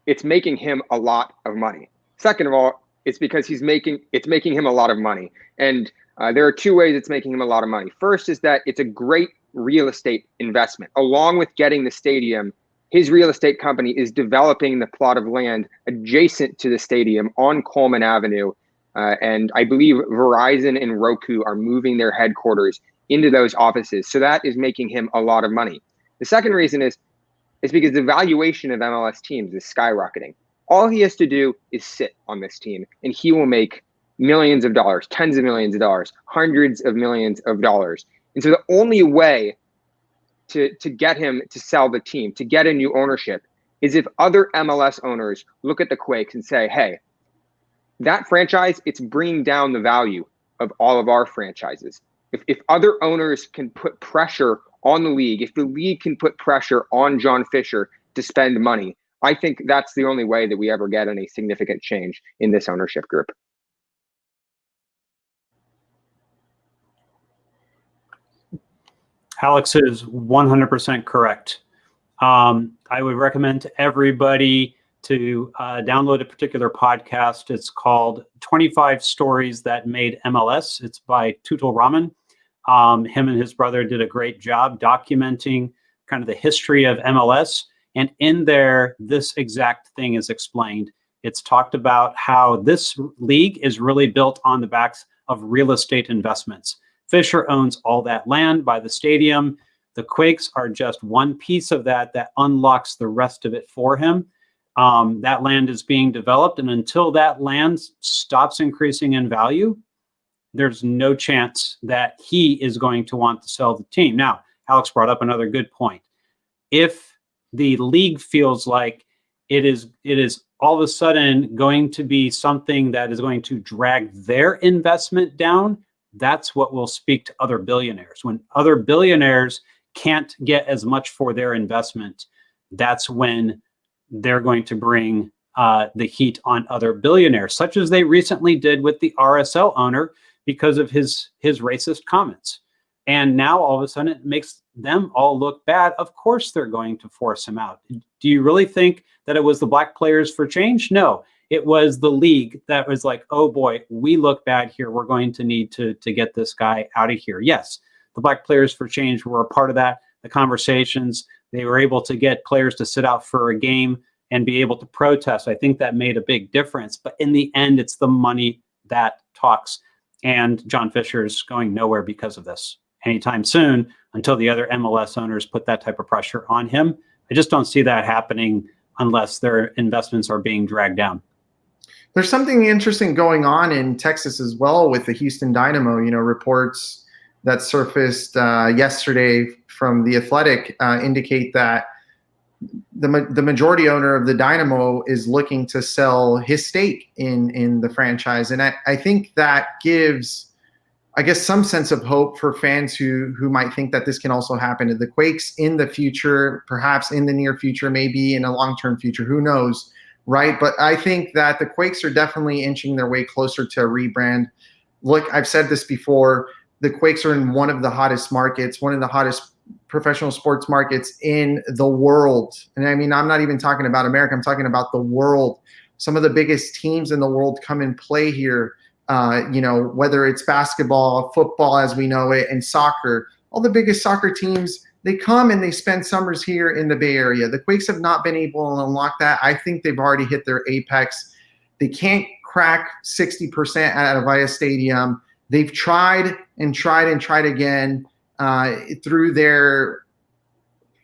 it's making him a lot of money. Second of all, it's because he's making it's making him a lot of money, and uh, there are two ways it's making him a lot of money. First is that it's a great real estate investment. Along with getting the stadium, his real estate company is developing the plot of land adjacent to the stadium on Coleman Avenue. Uh, and I believe Verizon and Roku are moving their headquarters into those offices. So that is making him a lot of money. The second reason is is because the valuation of MLS teams is skyrocketing. All he has to do is sit on this team and he will make millions of dollars, tens of millions of dollars, hundreds of millions of dollars. And so the only way to, to get him to sell the team, to get a new ownership, is if other MLS owners look at the Quakes and say, hey, that franchise, it's bringing down the value of all of our franchises. If, if other owners can put pressure on the league, if the league can put pressure on John Fisher to spend money, I think that's the only way that we ever get any significant change in this ownership group. Alex is 100% correct. Um, I would recommend to everybody to uh, download a particular podcast. It's called 25 Stories That Made MLS. It's by Tutul Rahman. Um, him and his brother did a great job documenting kind of the history of MLS. And in there, this exact thing is explained. It's talked about how this league is really built on the backs of real estate investments. Fisher owns all that land by the stadium. The Quakes are just one piece of that that unlocks the rest of it for him. Um, that land is being developed, and until that land stops increasing in value, there's no chance that he is going to want to sell the team. Now, Alex brought up another good point. If the league feels like it is it is all of a sudden going to be something that is going to drag their investment down, that's what will speak to other billionaires. When other billionaires can't get as much for their investment, that's when they're going to bring uh, the heat on other billionaires, such as they recently did with the RSL owner because of his his racist comments. And now all of a sudden it makes them all look bad. Of course they're going to force him out. Do you really think that it was the black players for change? No, it was the league that was like, oh boy, we look bad here. We're going to need to, to get this guy out of here. Yes, the black players for change were a part of that, the conversations. They were able to get players to sit out for a game and be able to protest. I think that made a big difference. But in the end, it's the money that talks. And John Fisher is going nowhere because of this anytime soon until the other MLS owners put that type of pressure on him. I just don't see that happening unless their investments are being dragged down. There's something interesting going on in Texas as well with the Houston Dynamo. You know, reports that surfaced uh, yesterday from the Athletic uh, indicate that the the majority owner of the Dynamo is looking to sell his stake in in the franchise, and I, I think that gives, I guess, some sense of hope for fans who who might think that this can also happen to the Quakes in the future, perhaps in the near future, maybe in a long term future. Who knows, right? But I think that the Quakes are definitely inching their way closer to a rebrand. Look, I've said this before. The Quakes are in one of the hottest markets, one of the hottest professional sports markets in the world. And I mean, I'm not even talking about America, I'm talking about the world. Some of the biggest teams in the world come and play here. Uh, you know, whether it's basketball, football as we know it, and soccer, all the biggest soccer teams, they come and they spend summers here in the Bay Area. The Quakes have not been able to unlock that. I think they've already hit their apex. They can't crack 60% at Avaya Stadium. They've tried and tried and tried again uh, through their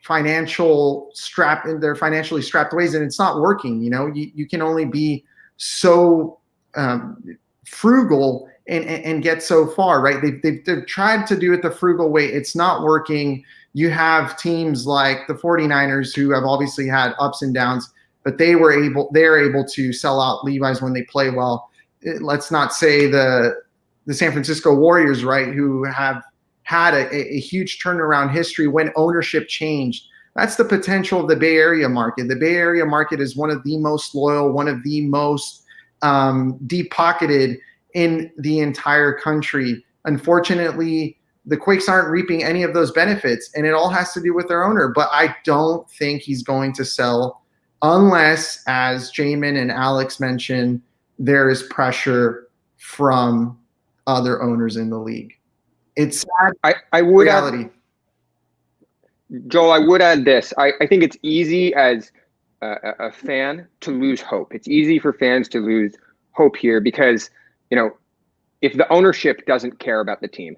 financial strap in their financially strapped ways and it's not working you know you, you can only be so um, frugal and, and get so far right they've, they've, they've tried to do it the frugal way it's not working you have teams like the 49ers who have obviously had ups and downs but they were able they're able to sell out levi's when they play well let's not say the the san francisco warriors right who have had a, a huge turnaround history when ownership changed. That's the potential of the Bay Area market. The Bay Area market is one of the most loyal, one of the most um, deep pocketed in the entire country. Unfortunately, the Quakes aren't reaping any of those benefits, and it all has to do with their owner. But I don't think he's going to sell unless, as Jamin and Alex mentioned, there is pressure from other owners in the league. It's sad. I, I would reality. Add, Joel, I would add this. I, I think it's easy as a, a fan to lose hope. It's easy for fans to lose hope here because, you know, if the ownership doesn't care about the team,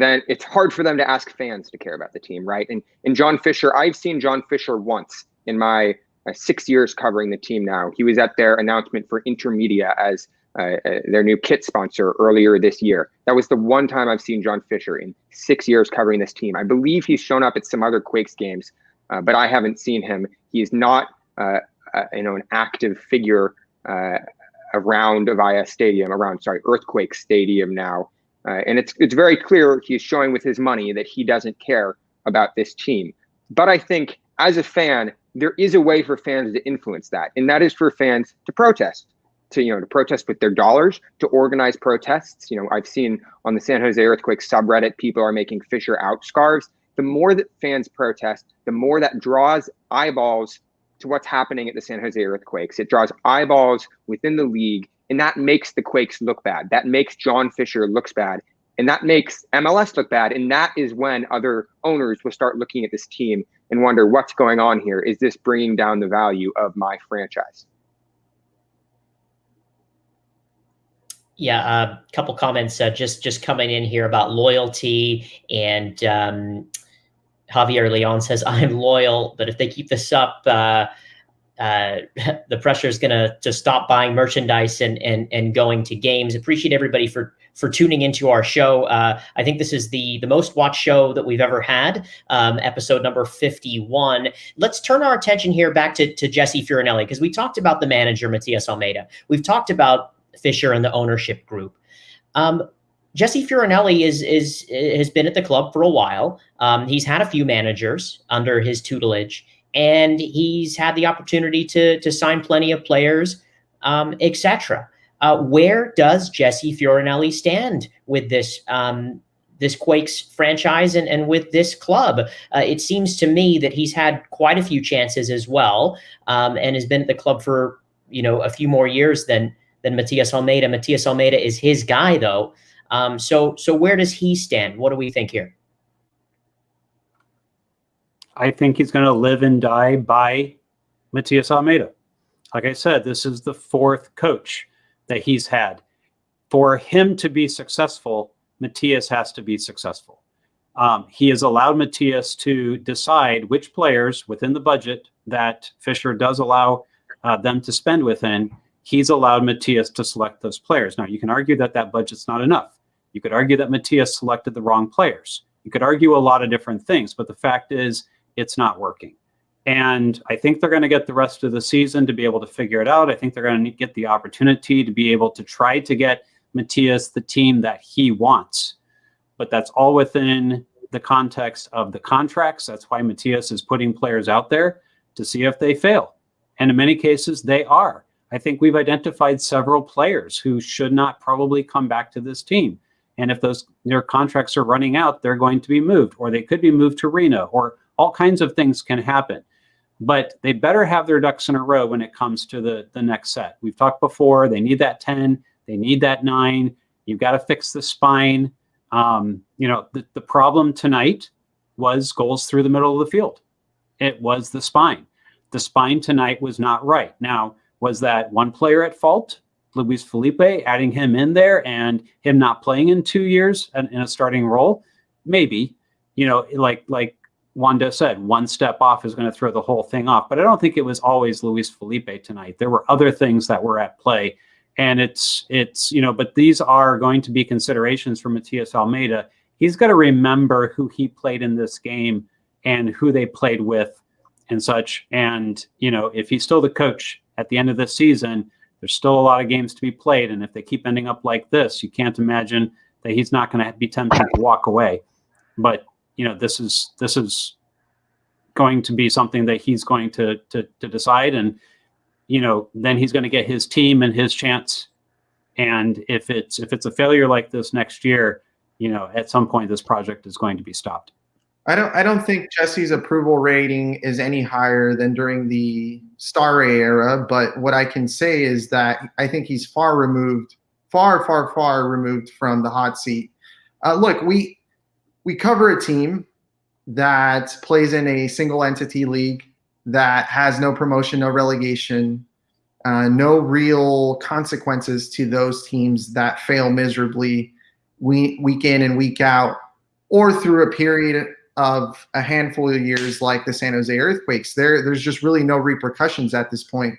then it's hard for them to ask fans to care about the team, right? And and John Fisher, I've seen John Fisher once in my uh, six years covering the team now. He was at their announcement for Intermedia as uh, uh, their new kit sponsor earlier this year. That was the one time I've seen John Fisher in six years covering this team. I believe he's shown up at some other Quakes games, uh, but I haven't seen him. He's not, uh, uh you know, an active figure uh, around Avaya Stadium, around sorry Earthquake Stadium now, and it's it's very clear he's showing with his money that he doesn't care about this team. But I think as a fan, there is a way for fans to influence that, and that is for fans to protest, to you know, to protest with their dollars, to organize protests. You know, I've seen on the San Jose Earthquake subreddit, people are making Fisher out scarves. The more that fans protest, the more that draws eyeballs to what's happening at the San Jose Earthquakes. It draws eyeballs within the league, and that makes the Quakes look bad. That makes John Fisher looks bad, and that makes MLS look bad. And that is when other owners will start looking at this team and wonder what's going on here. Is this bringing down the value of my franchise? Yeah, a uh, couple comments uh, just just coming in here about loyalty and um, Javier Leon says, "I'm loyal, but if they keep this up, uh, uh, the pressure is going to to stop buying merchandise and and and going to games." Appreciate everybody for for tuning into our show. Uh, I think this is the the most watched show that we've ever had, um, episode number 51. Let's turn our attention here back to, to Jesse Fioranelli because we talked about the manager, Matias Almeyda. We've talked about Fisher and the ownership group. Um, Jesse Fioranelli is is has been at the club for a while. Um, he's had a few managers under his tutelage, and he's had the opportunity to to sign plenty of players, um, etc. Uh, where does Jesse Fioranelli stand with this um, this Quakes franchise and, and with this club? Uh, it seems to me that he's had quite a few chances as well, um, and has been at the club for you know a few more years than than Matias Almeyda. Matias Almeyda is his guy though. Um, so, so where does he stand? What do we think here? I think he's going to live and die by Matias Almeyda. Like I said, this is the fourth coach that he's had. For him to be successful, Matias has to be successful. Um, he has allowed Matias to decide which players within the budget that Fisher does allow uh, them to spend within. He's allowed Matias to select those players. Now, you can argue that that budget's not enough. You could argue that Matias selected the wrong players. You could argue a lot of different things, but the fact is it's not working. And I think they're going to get the rest of the season to be able to figure it out. I think they're going to get the opportunity to be able to try to get Matias the team that he wants. But that's all within the context of the contracts. That's why Matias is putting players out there to see if they fail. And in many cases, they are. I think we've identified several players who should not probably come back to this team. And if those their contracts are running out, they're going to be moved, or they could be moved to Reno, or all kinds of things can happen. But they better have their ducks in a row when it comes to the, the next set. We've talked before, they need that 10, they need that nine. You've got to fix the spine. Um, you know, the, the problem tonight was goals through the middle of the field. It was the spine. The spine tonight was not right. Now, was that one player at fault? Luis Felipe, adding him in there and him not playing in two years in, in a starting role, maybe, you know, like like Wondo said, one step off is going to throw the whole thing off. But I don't think it was always Luis Felipe tonight. There were other things that were at play. And it's it's, you know, but these are going to be considerations for Matias Almeyda. He's got to remember who he played in this game and who they played with and such. And, you know, if he's still the coach at the end of this season, there's still a lot of games to be played, and if they keep ending up like this, you can't imagine that he's not going to be tempted to walk away. But you know, this is this is going to be something that he's going to to, to decide, and you know, then he's going to get his team and his chance. And if it's if it's a failure like this next year, you know, at some point this project is going to be stopped. I don't I don't think Jesse's approval rating is any higher than during the Stahre era, but what I can say is that I think he's far removed, far, far, far removed from the hot seat. Uh, look, we we cover a team that plays in a single entity league that has no promotion, no relegation, uh, no real consequences to those teams that fail miserably week, week in and week out, or through a period of a handful of years like the San Jose earthquakes, there there's just really no repercussions at this point,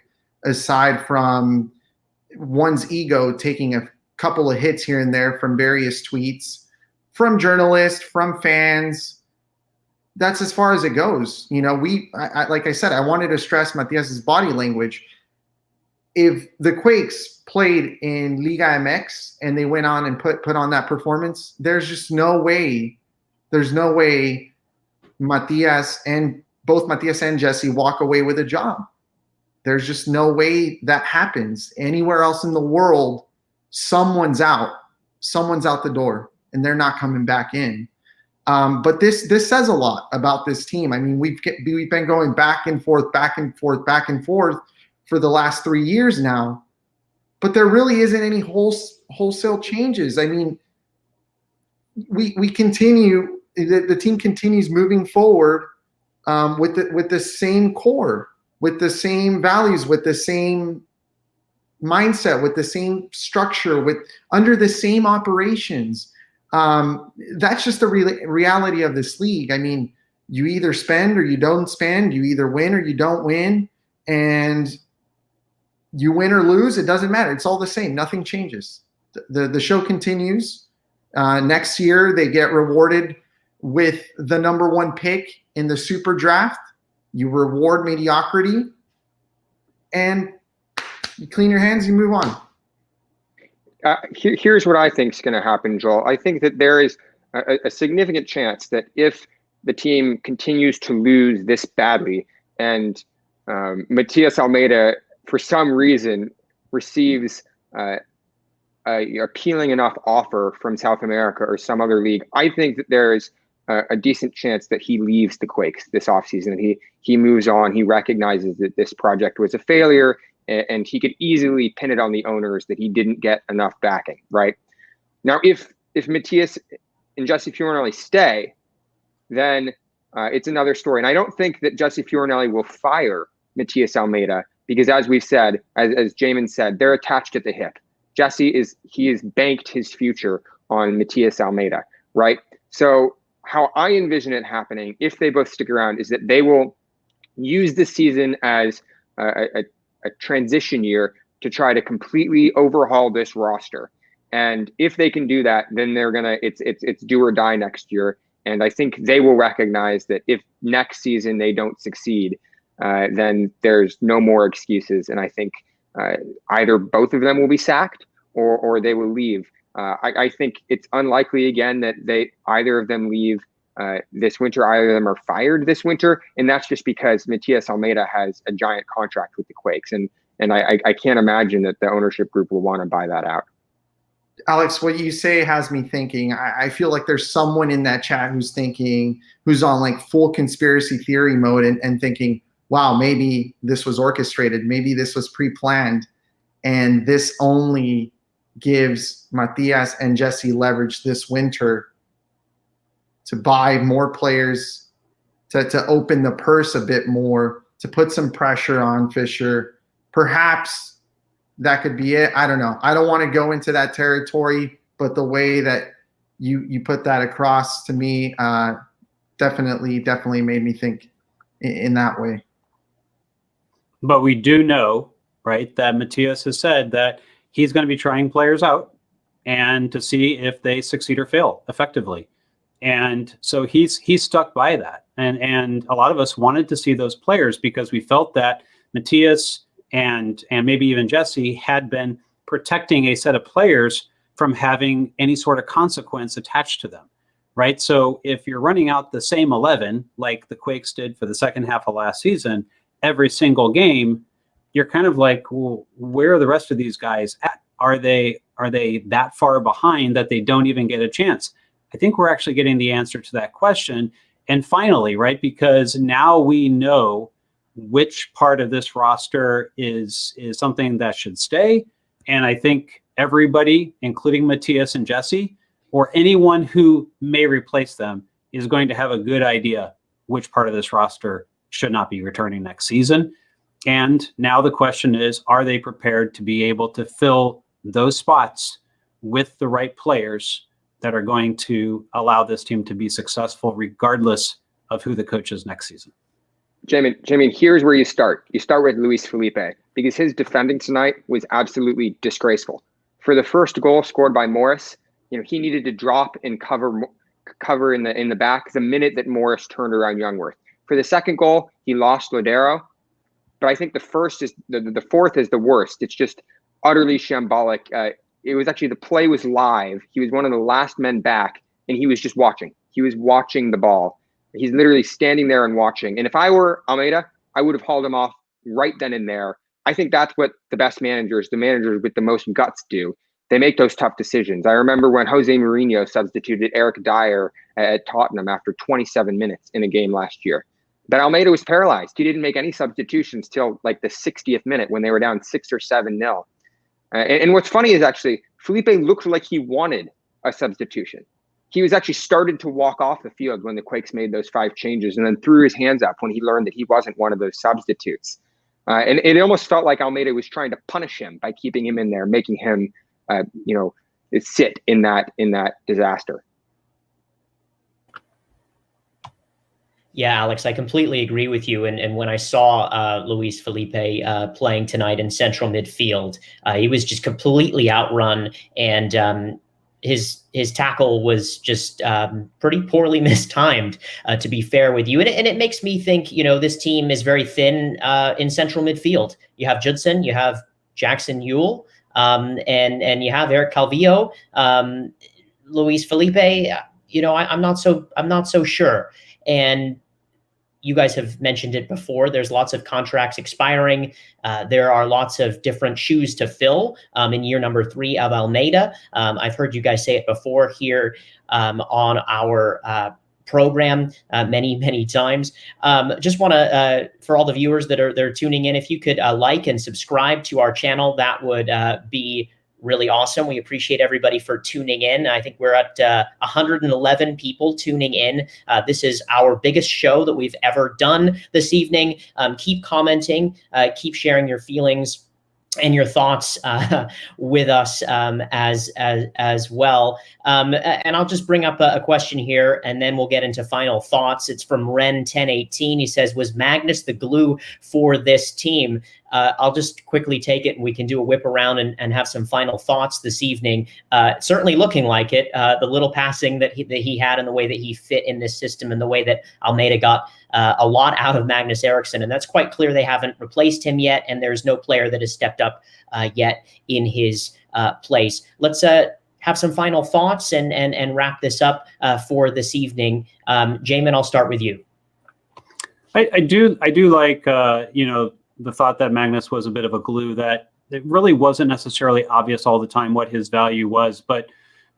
aside from one's ego taking a couple of hits here and there from various tweets, from journalists, from fans. That's as far as it goes. You know, we I, I, like I said, I wanted to stress Matias's body language. If the Quakes played in Liga MX and they went on and put put on that performance, there's just no way, there's no way Matias and both Matias and Jesse walk away with a job. There's just no way that happens anywhere else in the world. Someone's out, someone's out the door, and they're not coming back in. Um, but this this says a lot about this team. I mean, we've we've been going back and forth, back and forth, back and forth for the last three years now, but there really isn't any whole, wholesale changes. I mean, we we continue the, the team continues moving forward um, with the with the same core, with the same values, with the same mindset, with the same structure, with under the same operations. Um, that's just the re reality of this league. I mean, you either spend or you don't spend. You either win or you don't win, and you win or lose. It doesn't matter. It's all the same. Nothing changes. The the, the show continues. Uh, next year, they get rewarded with the number one pick in the super draft. You reward mediocrity and you clean your hands, you move on. Uh, here, here's what I think is going to happen, Joel. I think that there is a, a, significant chance that if the team continues to lose this badly and um, Matias Almeyda, for some reason, receives uh, a appealing enough offer from South America or some other league, I think that there is a, a decent chance that he leaves the Quakes this offseason. He he moves on. He recognizes that this project was a failure, and, he could easily pin it on the owners that he didn't get enough backing. Right now, if if Matias and Jesse Fioranelli stay, then uh, it's another story. And I don't think that Jesse Fioranelli will fire Matias Almeyda because, as we've said, as, as Jamin said, they're attached at the hip. Jesse is he has banked his future on Matias Almeyda, right? So how I envision it happening, if they both stick around, is that they will use this season as a, a, a transition year to try to completely overhaul this roster. And if they can do that, then they're gonna it's it's it's do or die next year. And I think they will recognize that if next season they don't succeed, uh, then there's no more excuses. And I think uh, either both of them will be sacked or or they will leave. Uh, I, I, think it's unlikely again that they either of them leave uh, this winter. Either of them are fired this winter, and that's just because Matias Almeyda has a giant contract with the Quakes, and and I, I can't imagine that the ownership group will want to buy that out. Alex, what you say has me thinking. I, I, feel like there's someone in that chat who's thinking, who's on like full conspiracy theory mode and, and thinking, wow, maybe this was orchestrated, maybe this was pre-planned, and this only gives Matias and Jesse leverage this winter to buy more players, to, to open the purse a bit more, to put some pressure on Fisher. Perhaps that could be it. I don't know. I don't want to go into that territory, but the way that you you put that across to me uh, definitely definitely made me think in, in that way. But we do know, right, that Matias has said that he's going to be trying players out and to see if they succeed or fail effectively. And so he's he's stuck by that. And and a lot of us wanted to see those players because we felt that Matias and and maybe even Jesse had been protecting a set of players from having any sort of consequence attached to them. Right. So if you're running out the same 11 like the Quakes did for the second half of last season every single game, you're kind of like, well, where are the rest of these guys at? Are they are they that far behind that they don't even get a chance? I think we're actually getting the answer to that question. And finally, right, because now we know which part of this roster is is something that should stay. And I think everybody, including Matias and Jesse, or anyone who may replace them, is going to have a good idea which part of this roster should not be returning next season. And now the question is, are they prepared to be able to fill those spots with the right players that are going to allow this team to be successful regardless of who the coach is next season? Jamie, Jamie, here's where you start. You start with Luis Felipe because his defending tonight was absolutely disgraceful. For the first goal scored by Morris, you know, he needed to drop and cover cover in the in the back the minute that Morris turned around Jungwirth. For the second goal, he lost Lodeiro but I think the first is the, the fourth is the worst. It's just utterly shambolic. Uh, it was actually the play was live. He was one of the last men back, and he was just watching. He was watching the ball. He's literally standing there and watching. And if I were Almeyda, I would have hauled him off right then and there. I think that's what the best managers, the managers with the most guts, do. They make those tough decisions. I remember when Jose Mourinho substituted Eric Dier at Tottenham after 27 minutes in a game last year. But Almeyda was paralyzed. He didn't make any substitutions till like the 60th minute when they were down six or seven nil. Uh, and, and what's funny is actually Felipe looked like he wanted a substitution. He was actually started to walk off the field when the Quakes made those five changes and then threw his hands up when he learned that he wasn't one of those substitutes. Uh, and it almost felt like Almeyda was trying to punish him by keeping him in there, making him, uh, you know, sit in that in that disaster. Yeah, Alex, I completely agree with you. And, and when I saw uh, Luis Felipe uh, playing tonight in central midfield, uh, he was just completely outrun, and um, his his tackle was just um, pretty poorly mistimed. Uh, to be fair with you, and it, and it makes me think, you know, this team is very thin uh, in central midfield. You have Judson, you have Jackson Yueill, um, and and you have Eric Calvillo, um, Luis Felipe. You know, I, I'm not so I'm not so sure. And you guys have mentioned it before. There's lots of contracts expiring. Uh, there are lots of different shoes to fill um, in year number three of Almeyda. Um, I've heard you guys say it before here um, on our uh, program uh, many, many times. Um, just want to, uh, for all the viewers that are, that are tuning in, if you could uh, like and subscribe to our channel, that would uh, be really awesome. We appreciate everybody for tuning in. I think we're at uh, 111 people tuning in. Uh, this is our biggest show that we've ever done this evening. Um, keep commenting, uh, keep sharing your feelings and your thoughts uh, with us um, as, as as well. Um, and I'll just bring up a, a, question here, and then we'll get into final thoughts. It's from Ren 1018. He says, "Was Magnus the glue for this team?" Uh, I'll just quickly take it, and we can do a whip around and, and have some final thoughts this evening. Uh, certainly looking like it. Uh, the little passing that he, that he had, and the way that he fit in this system, and the way that Almeyda got uh, a lot out of Magnus Eriksson, and that's quite clear. They haven't replaced him yet, and there's no player that has stepped up uh, yet in his uh, place. Let's have some final thoughts and and and wrap this up for this evening. Um, Jamin, I'll start with you. I, I do I do like you know the thought that Magnus was a bit of a glue that it really wasn't necessarily obvious all the time what his value was, but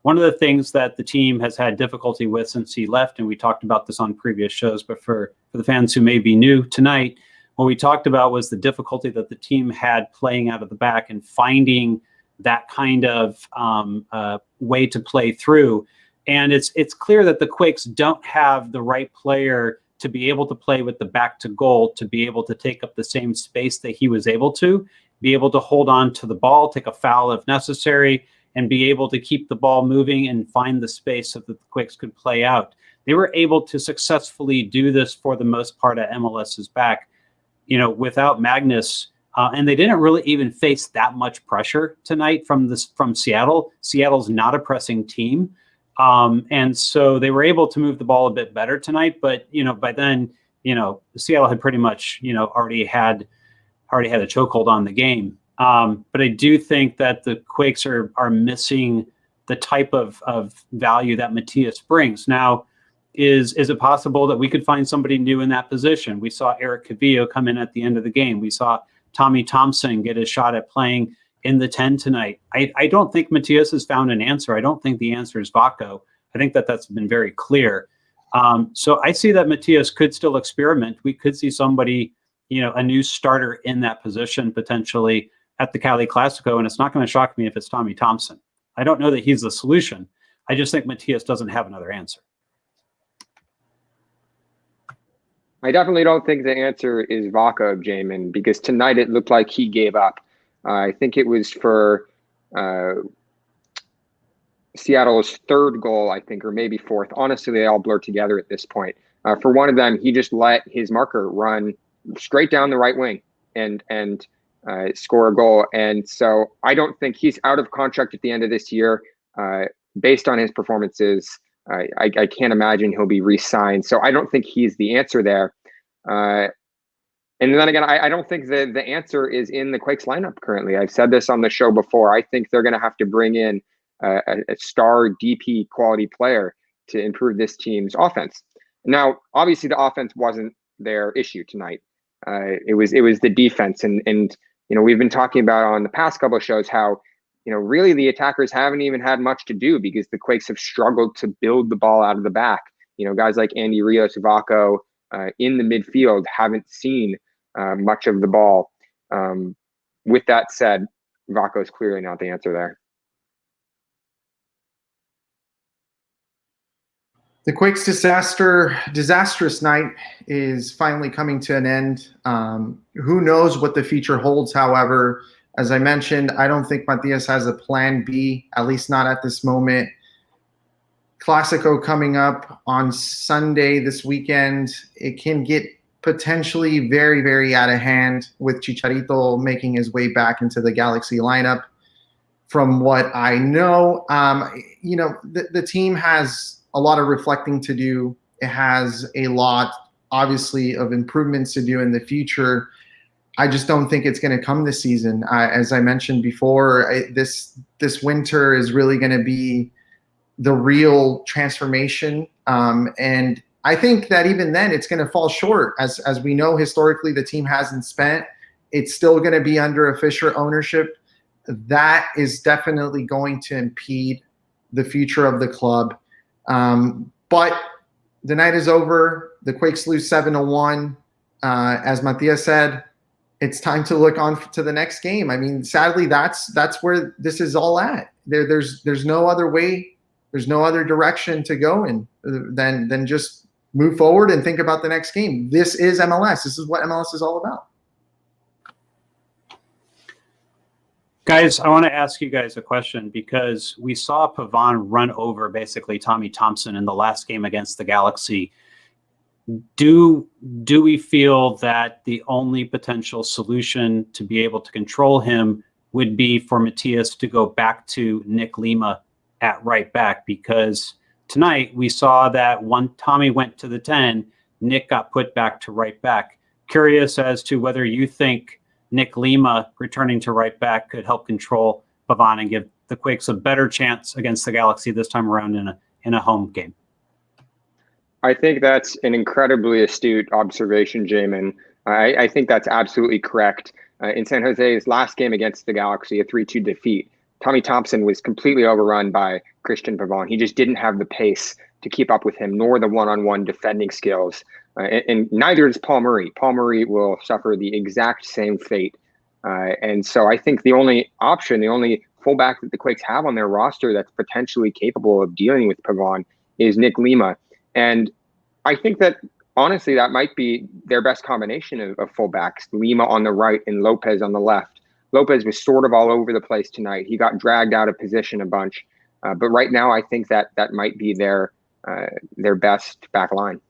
one of the things that the team has had difficulty with since he left, and we talked about this on previous shows, but for, for the fans who may be new tonight, what we talked about was the difficulty that the team had playing out of the back and finding that kind of um, uh, way to play through. And it's it's clear that the Quakes don't have the right player to be able to play with the back to goal, to be able to take up the same space that he was able to, be able to hold on to the ball, take a foul if necessary, and be able to keep the ball moving and find the space so that the Quakes could play out. They were able to successfully do this for the most part at MLS's back, you know, without Magnus. Uh, and they didn't really even face that much pressure tonight from this from Seattle. Seattle's not a pressing team, um, and so they were able to move the ball a bit better tonight. But you know, by then, you know, Seattle had pretty much you know already had already had a chokehold on the game. Um, but I do think that the Quakes are are missing the type of, of value that Matias brings. Now, is is it possible that we could find somebody new in that position? We saw Eric Calvillo come in at the end of the game. We saw Tommy Thompson get a shot at playing in the 10 tonight. I, I don't think Matias has found an answer. I don't think the answer is Vako. I think that that's been very clear. Um, so I see that Matias could still experiment. We could see somebody, you know, a new starter in that position potentially at the Cali Classico, and it's not going to shock me if it's Tommy Thompson. I don't know that he's the solution. I just think Matias doesn't have another answer. I definitely don't think the answer is Vako, Jamin, because tonight it looked like he gave up. Uh, I think it was for uh, Seattle's third goal, I think, or maybe fourth. Honestly, they all blur together at this point. Uh, for one of them, he just let his marker run straight down the right wing, and and uh, score a goal. And so I don't think he's out of contract at the end of this year. Uh, based on his performances, I, I, I, can't imagine he'll be re-signed. So I don't think he's the answer there. And then again, I, I don't think the, the answer is in the Quakes lineup currently. I've said this on the show before. I think they're going to have to bring in a, a, star DP quality player to improve this team's offense. Now, obviously, the offense wasn't their issue tonight. Uh, it was it was the defense, and and you know we've been talking about on the past couple of shows how you know really the attackers haven't even had much to do because the Quakes have struggled to build the ball out of the back. You know, guys like Andy Rios, Vako uh, in the midfield haven't seen uh, much of the ball. Um, with that said, Vako is clearly not the answer there. The Quakes disaster, disastrous night is finally coming to an end. Um, who knows what the future holds? However, as I mentioned, I don't think Matias has a plan B, at least not at this moment. Classico coming up on Sunday this weekend. It can get potentially very, very out of hand with Chicharito making his way back into the Galaxy lineup. From what I know, um, you know, the, the team has a lot of reflecting to do. It has a lot, obviously, of improvements to do in the future. I just don't think it's going to come this season. I, as I mentioned before, I, this this winter is really going to be the real transformation. Um, and I think that even then, it's going to fall short. As as we know historically, the team hasn't spent. It's still going to be under a Fisher ownership. That is definitely going to impede the future of the club. Um, but the night is over. The Quakes lose seven to one. Uh, as Matias said, it's time to look on to the next game. I mean, sadly, that's that's where this is all at. There, there's there's no other way, there's no other direction to go in uh, than than just move forward and think about the next game. This is MLS. This is what MLS is all about. Guys, I want to ask you guys a question because we saw Pavon run over basically Tommy Thompson in the last game against the Galaxy. Do do we feel that the only potential solution to be able to control him would be for Matias to go back to Nick Lima at right back? Because tonight we saw that one Tommy went to the 10, Nick got put back to right back. Curious as to whether you think Nick Lima returning to right back could help control Pavon and give the Quakes a better chance against the Galaxy this time around in a in a home game. I think that's an incredibly astute observation, Jamin. I, I think that's absolutely correct. Uh, in San Jose's last game against the Galaxy, a 3 2 defeat, Tommy Thompson was completely overrun by Christian Pavon. He just didn't have the pace to keep up with him, nor the one on one defending skills uh, and, and, neither does Paul Marie. Paul Marie will suffer the exact same fate. Uh, and so I think the only option, the only fullback that the Quakes have on their roster that's potentially capable of dealing with Pavon is Nick Lima. And I think that honestly, that might be their best combination of, of fullbacks Lima on the right and Lopez on the left. Lopez was sort of all over the place tonight. He got dragged out of position a bunch. Uh, but right now, I think that that might be their uh, their best back line.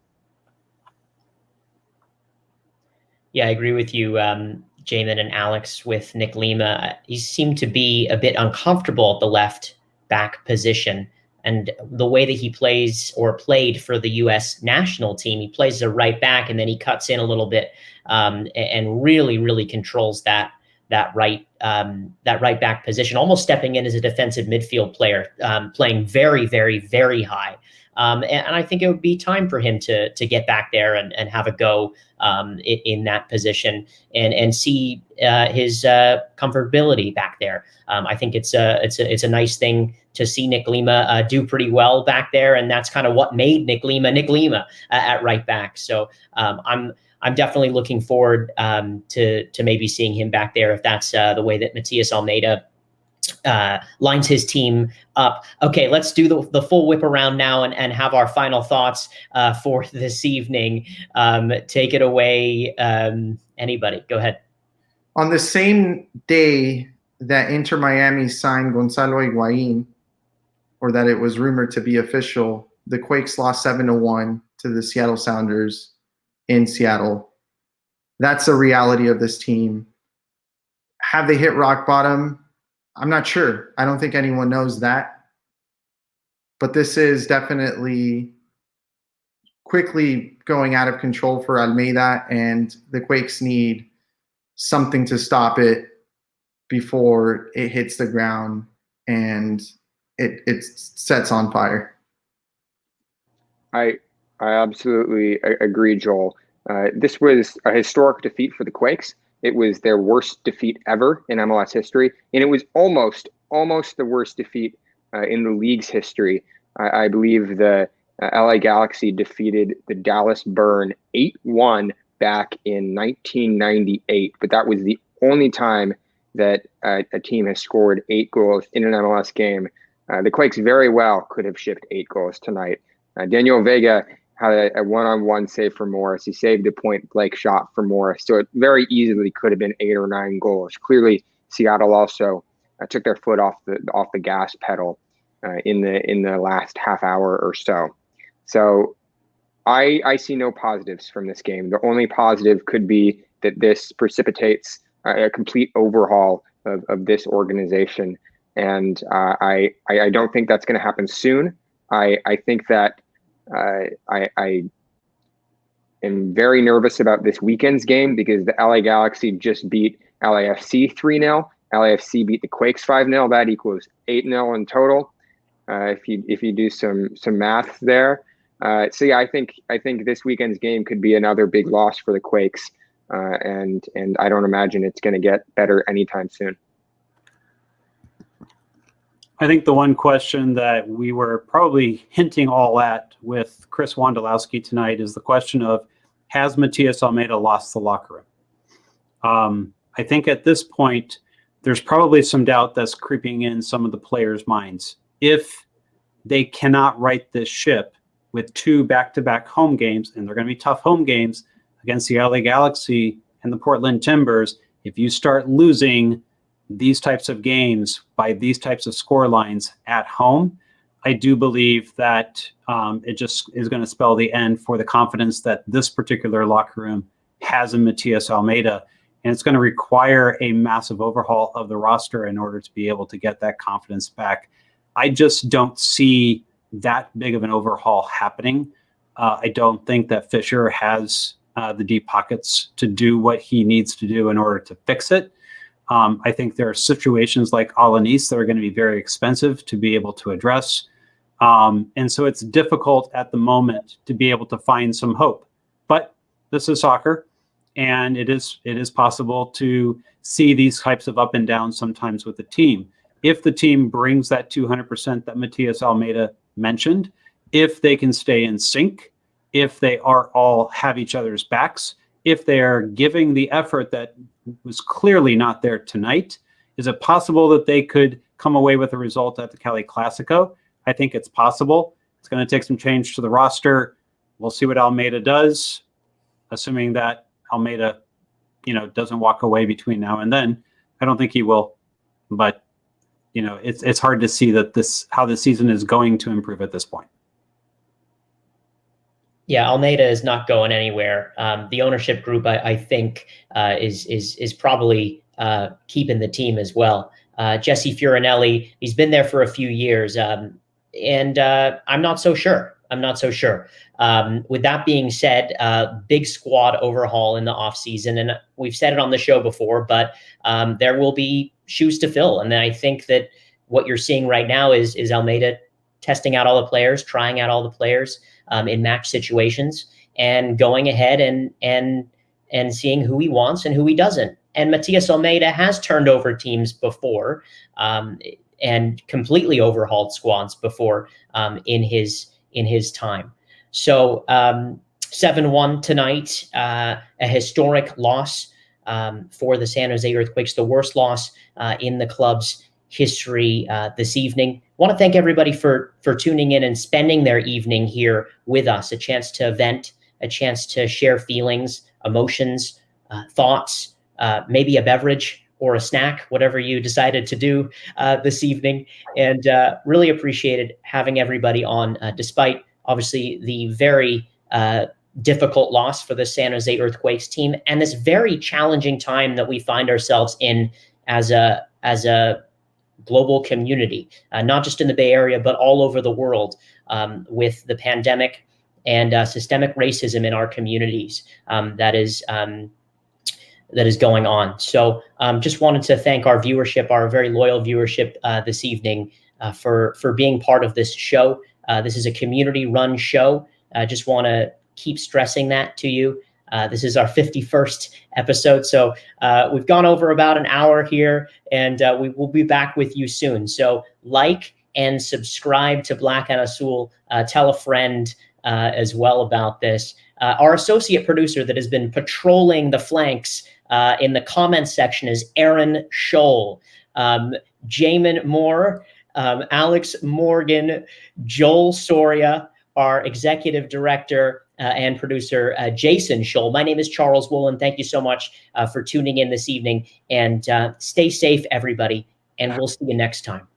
Yeah, I agree with you, um, Jamin and Alex, with Nick Lima. He seemed to be a bit uncomfortable at the left back position. And the way that he plays or played for the U.S. national team, he plays a right back and then he cuts in a little bit um, and really, really controls that that right um, that right back position, almost stepping in as a defensive midfield player, um, playing very, very, very high. Um, and, and, I think it would be time for him to to get back there and, and have a go um, in, in, that position and and see uh, his uh, comfortability back there. Um, I think it's a it's a it's a nice thing to see Nick Lima uh, do pretty well back there, and that's kind of what made Nick Lima Nick Lima uh, at right back. So um, I'm. I'm definitely looking forward um, to to maybe seeing him back there if that's uh, the way that Matias Almeyda uh, lines his team up. Okay, let's do the, the full whip around now and, and have our final thoughts uh, for this evening. Um, take it away, um, anybody. Go ahead. On the same day that Inter Miami signed Gonzalo Higuain, or that it was rumored to be official, the Quakes lost 7 to 1 to the Seattle Sounders in Seattle. That's the reality of this team. Have they hit rock bottom? I'm not sure. I don't think anyone knows that. But this is definitely quickly going out of control for Almeyda, and the Quakes need something to stop it before it hits the ground and it it sets on fire. I I absolutely agree, Joel. Uh, this was a historic defeat for the Quakes. It was their worst defeat ever in MLS history, and it was almost, almost the worst defeat uh, in the league's history. I, I believe the uh, LA Galaxy defeated the Dallas Burn 8 1 back in 1998, but that was the only time that uh, a team has scored eight goals in an MLS game. Uh, the Quakes very well could have shipped eight goals tonight. Uh, Daniel Vega had a, one-on-one save for Morris. He saved a point blank shot for Morris, so it very easily could have been eight or nine goals. Clearly, Seattle also uh, took their foot off the off the gas pedal uh, in the in the last half hour or so. So, I I see no positives from this game. The only positive could be that this precipitates a complete overhaul of, of this organization, and uh, I, I I don't think that's going to happen soon. I I think that uh, I, I am very nervous about this weekend's game because the LA Galaxy just beat LAFC 3 0. LAFC beat the Quakes 5 0. That equals 8 0 in total. Uh, if you if you do some some math there, uh, so yeah, I think I think this weekend's game could be another big loss for the Quakes, uh, and and I don't imagine it's going to get better anytime soon. I think the one question that we were probably hinting all at with Chris Wondolowski tonight is the question of has Matias Almeyda lost the locker room? Um, I think at this point, there's probably some doubt that's creeping in some of the players' minds. If they cannot right this ship with two back-to-back home games, and they're going to be tough home games against the LA Galaxy and the Portland Timbers, if you start losing these types of games by these types of score lines at home, I do believe that um, it just is going to spell the end for the confidence that this particular locker room has in Matias Almeyda. And it's going to require a massive overhaul of the roster in order to be able to get that confidence back. I just don't see that big of an overhaul happening. Uh, I don't think that Fisher has uh, the deep pockets to do what he needs to do in order to fix it. Um, I think there are situations like Alanis that are going to be very expensive to be able to address. Um, and so it's difficult at the moment to be able to find some hope. But this is soccer, and it is it is possible to see these types of up and downs sometimes with the team. If the team brings that 200% that Matias Almeyda mentioned, if they can stay in sync, if they are all have each other's backs, if they're giving the effort that was clearly not there tonight, is it possible that they could come away with a result at the Cali Classico? I think it's possible. It's going to take some change to the roster. We'll see what Almeyda does, assuming that Almeyda, you know, doesn't walk away between now and then. I don't think he will, but you know, it's it's hard to see that this how the season is going to improve at this point. Yeah, Almeyda is not going anywhere. Um, the ownership group, I, I think, uh, is is is probably uh, keeping the team as well. Uh, Jesse Fioranelli, he's been there for a few years, um, and uh, I'm not so sure. I'm not so sure. Um, with that being said, uh, big squad overhaul in the offseason, and we've said it on the show before, but um, there will be shoes to fill, and I think that what you're seeing right now is is Almeyda testing out all the players, trying out all the players um, in match situations and going ahead and and and seeing who he wants and who he doesn't. And Matias Almeyda has turned over teams before um, and completely overhauled squads before um, in his in his time. So um, seven one tonight, uh, a historic loss um, for the San Jose Earthquakes, the worst loss uh, in the club's history uh, this evening. I want to thank everybody for for tuning in and spending their evening here with us. A chance to vent, a chance to share feelings, emotions, uh, thoughts, uh, maybe a beverage or a snack, whatever you decided to do uh, this evening. And uh, really appreciated having everybody on, uh, despite obviously the very difficult loss for the San Jose Earthquakes team and this very challenging time that we find ourselves in as a as a global community, uh, not just in the Bay Area, but all over the world um, with the pandemic and uh, systemic racism in our communities um, that is um, that is going on. So um, just wanted to thank our viewership, our very loyal viewership uh, this evening uh, for, for being part of this show. Uh, this is a community run show. I just want to keep stressing that to you. Uh, this is our 51st episode, so uh, we've gone over about an hour here, and uh, we will be back with you soon. So like and subscribe to Black and Azul. Uh, tell a friend uh, as well about this. Our associate producer that has been patrolling the flanks in the comments section is Aaron Scholl. Um, Jamin Moore, um, Alex Morgan, Joel Soria, our executive director uh, and producer, uh, Jason Scholl. My name is Charles Woolen. Thank you so much uh, for tuning in this evening and uh, stay safe, everybody. And we'll see you next time.